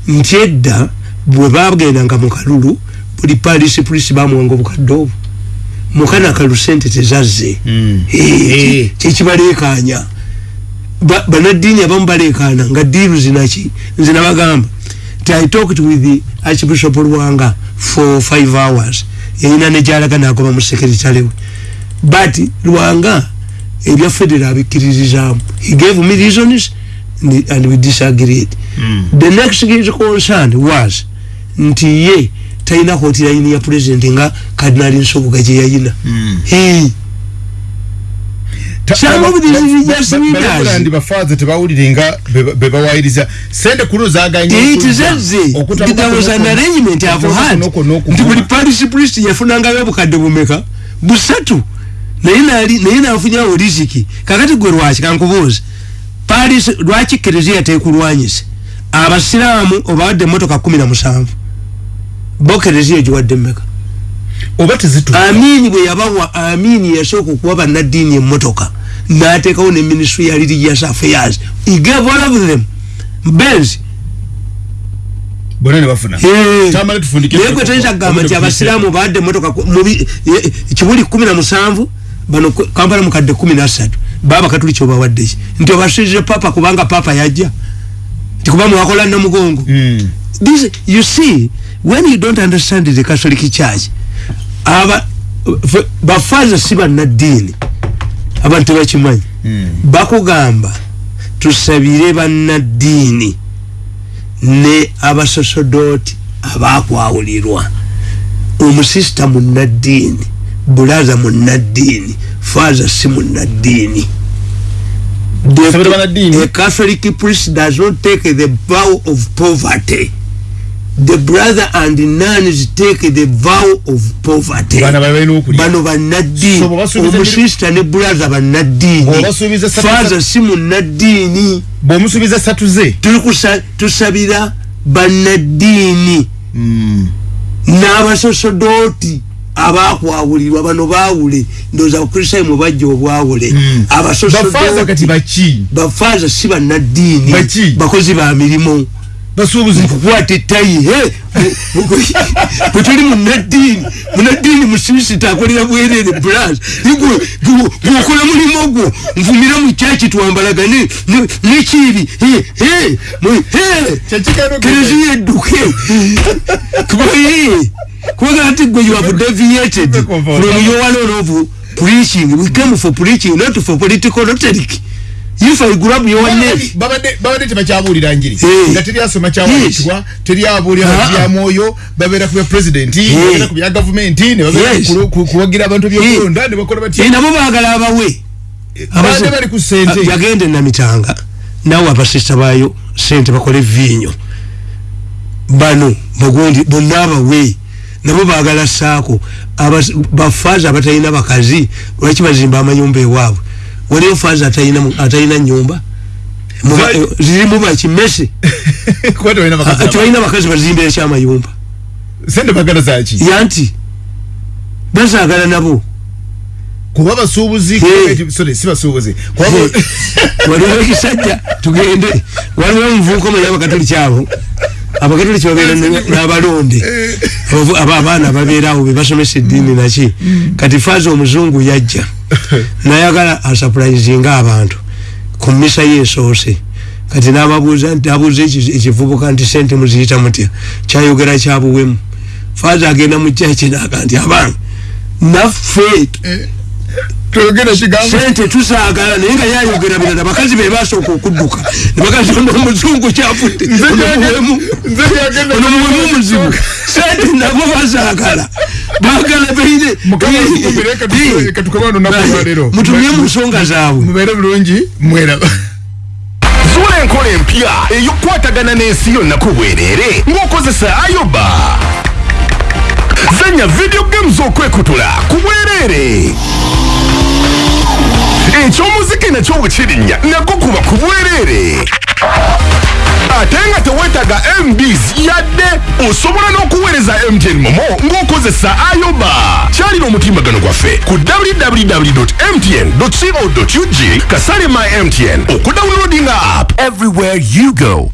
Nti edda bwe bagendanga mu kalulu buli palisi pulisi bamuwanga obukadde obwo. Mukana kalu sente tezazze. Mm. Eh, Eh. kyekibaleekanya Ba- banaddiini abamu baleekaana nga diiru zinaki nze nabagamba i talked with the archbishop lwanga for five hours yayina nejalaga nagoba mu sekeritale we but lwanga ebya federa abikkirizizaamu he gave me reasons and- and we disagreed Mm. the next his concern was nti ye talina kooti layini ya president nga kadinali nsobuga gye yayina Mm. Hey. Be- be bawayiriza sente kuno zaganye it okujja. zezze Okutabuka there was an kuno- arrangement i've okutabuka had kuno kuno nti buli okuvuma. paris priest yafunangayo obukadde bumeka busatu naye nafunyawo risiki kakati gwe lwaki? Kankubuuza paris lwaki kereziya tekulwanyise abasiraamu obawadde emotoka kumi na musanvu. Bo kereziya giwadde meka oba tezituuka. Amini bwe yabawa amini yasooka okuwa bannaddiini emmotoka n'ateekawo ne ministry ya religious affairs. He gave all of them benz. Bonna ne bafuna. Tamale tufundike- naye gwe toyinza kugamba nti abasiraamu bawadde emotoka ku- mubi- ye- kibuli kumi na musanvu bano kampala mukadde kumi nasatu baba katuliki obawaddeki nti obasuize papa kubanga papa yajja. Nti kuba mwakola namugongo. Mm. this you see when you don't understand the catholic church aba bafaza si bannaddiini abantu tebakimanyi Mm. bakugamba tusabire bannaddiini ne abasosodooti abakwawulirwa. Omusisita munnaddiini bulaza munnaddiini faaza si munnaddiini The- catholic priest does not take the vow of poverty the brother and nuns take the vow of poverty. Bano bannaddiini omusisita ne bulaza bannaddiini faaza si munnaddiini bw'omusuubiza satu ze. Tusabira bannaddiini Mm. n'abasosodooti abakwawulirwa bano baawule. Ndowooza abakristaayo mwe bajja obwawule. Mm. bafaaza abasosodooti bafaaza si bannaddiini bakozi ba mirimu basuubuzi nkukwata ettayi bwe tuli munaddiini munaddiini musibisita akolera bwerere bras gwokola mulimu ogwo nvumira mu kyaki twambalagane ne- nekiibi he, he, mu- he. Kyekigano kereziya edduke kubagala ti gwe you have deviated from your one of preaching we came for preaching not for political rhetoric if i grab your name babadde babadde tebakyabuulira njiri Eh. nga teryasoma kyawandiikibwa teryabuulira Ah. bati bya mwoyo babeera ku bya pulezidenti babeera ku bya gavumenti ne babeera kuwagira abantu ebyokulonda ne bakola Eh, batya nabo baagala abawe. Babadde bali ku sente Ah, yagende namitanga. Nawe abasista baayo sente bakole viinyo bano bagundi bonna abawe. Nabo baagala saako bafaaza abatalina bakazi lwaki bazimba amayumba ewaabwe waliyo faaza atalina mu- atalina nyumba. Muba- Vai- eh, zirimu bakimese kuba tebalina bakazi nabo. tebalina bakazi bazimbira ekyamayumba sente bagala zaki yanti bazaagala nabo. Kuba basuubuzi Eh. sorry si basuubuzi kuba bo- waliwo ekisajja tugende. Waliwo omuvubuka omanyi abakatoliki abo abakatoliki babeera ne- n'abalonde. Abavu- aba abaana babeerawo bebasomesa eddiini naki. Kati faaza omuzungu yajja nayagala asapulayizinga abantu. Ku mmisa ye esoose kati nababuuza nti abuuza eki- ekivubuka nti sente muziyita mutya? Kyayogera kyabuwemu faaza agenda mu kyaki naga nti abange naffe tuyogere kigambo. Sente tusaagala naye nga yayogera birala bakazi be basooka okudduka nebakazi ono omuzungu kyafudde ono muwemu muzibu sente nabo bazaagala. Bagala beire mutumye mu nsonga zaabwe. Mubeere bulungi mweraba. Zuula enkola empya ey'okukwatagana n'ensi yonna ku bwereere ng'okozesa ayoba. Zanya video games okwekutula ku bwereere ekyomuziki nakyo bwe kirinnya nagwo kuba ku bwereere ate nga teweetaga mbs yadde osobola n'okuweereza mtn momo ng'okozesa ayoba. Kyalira omutimbagano gwaffe ku www mtn co ug kasale my mtn okudawunloadinga app. Everywhere you go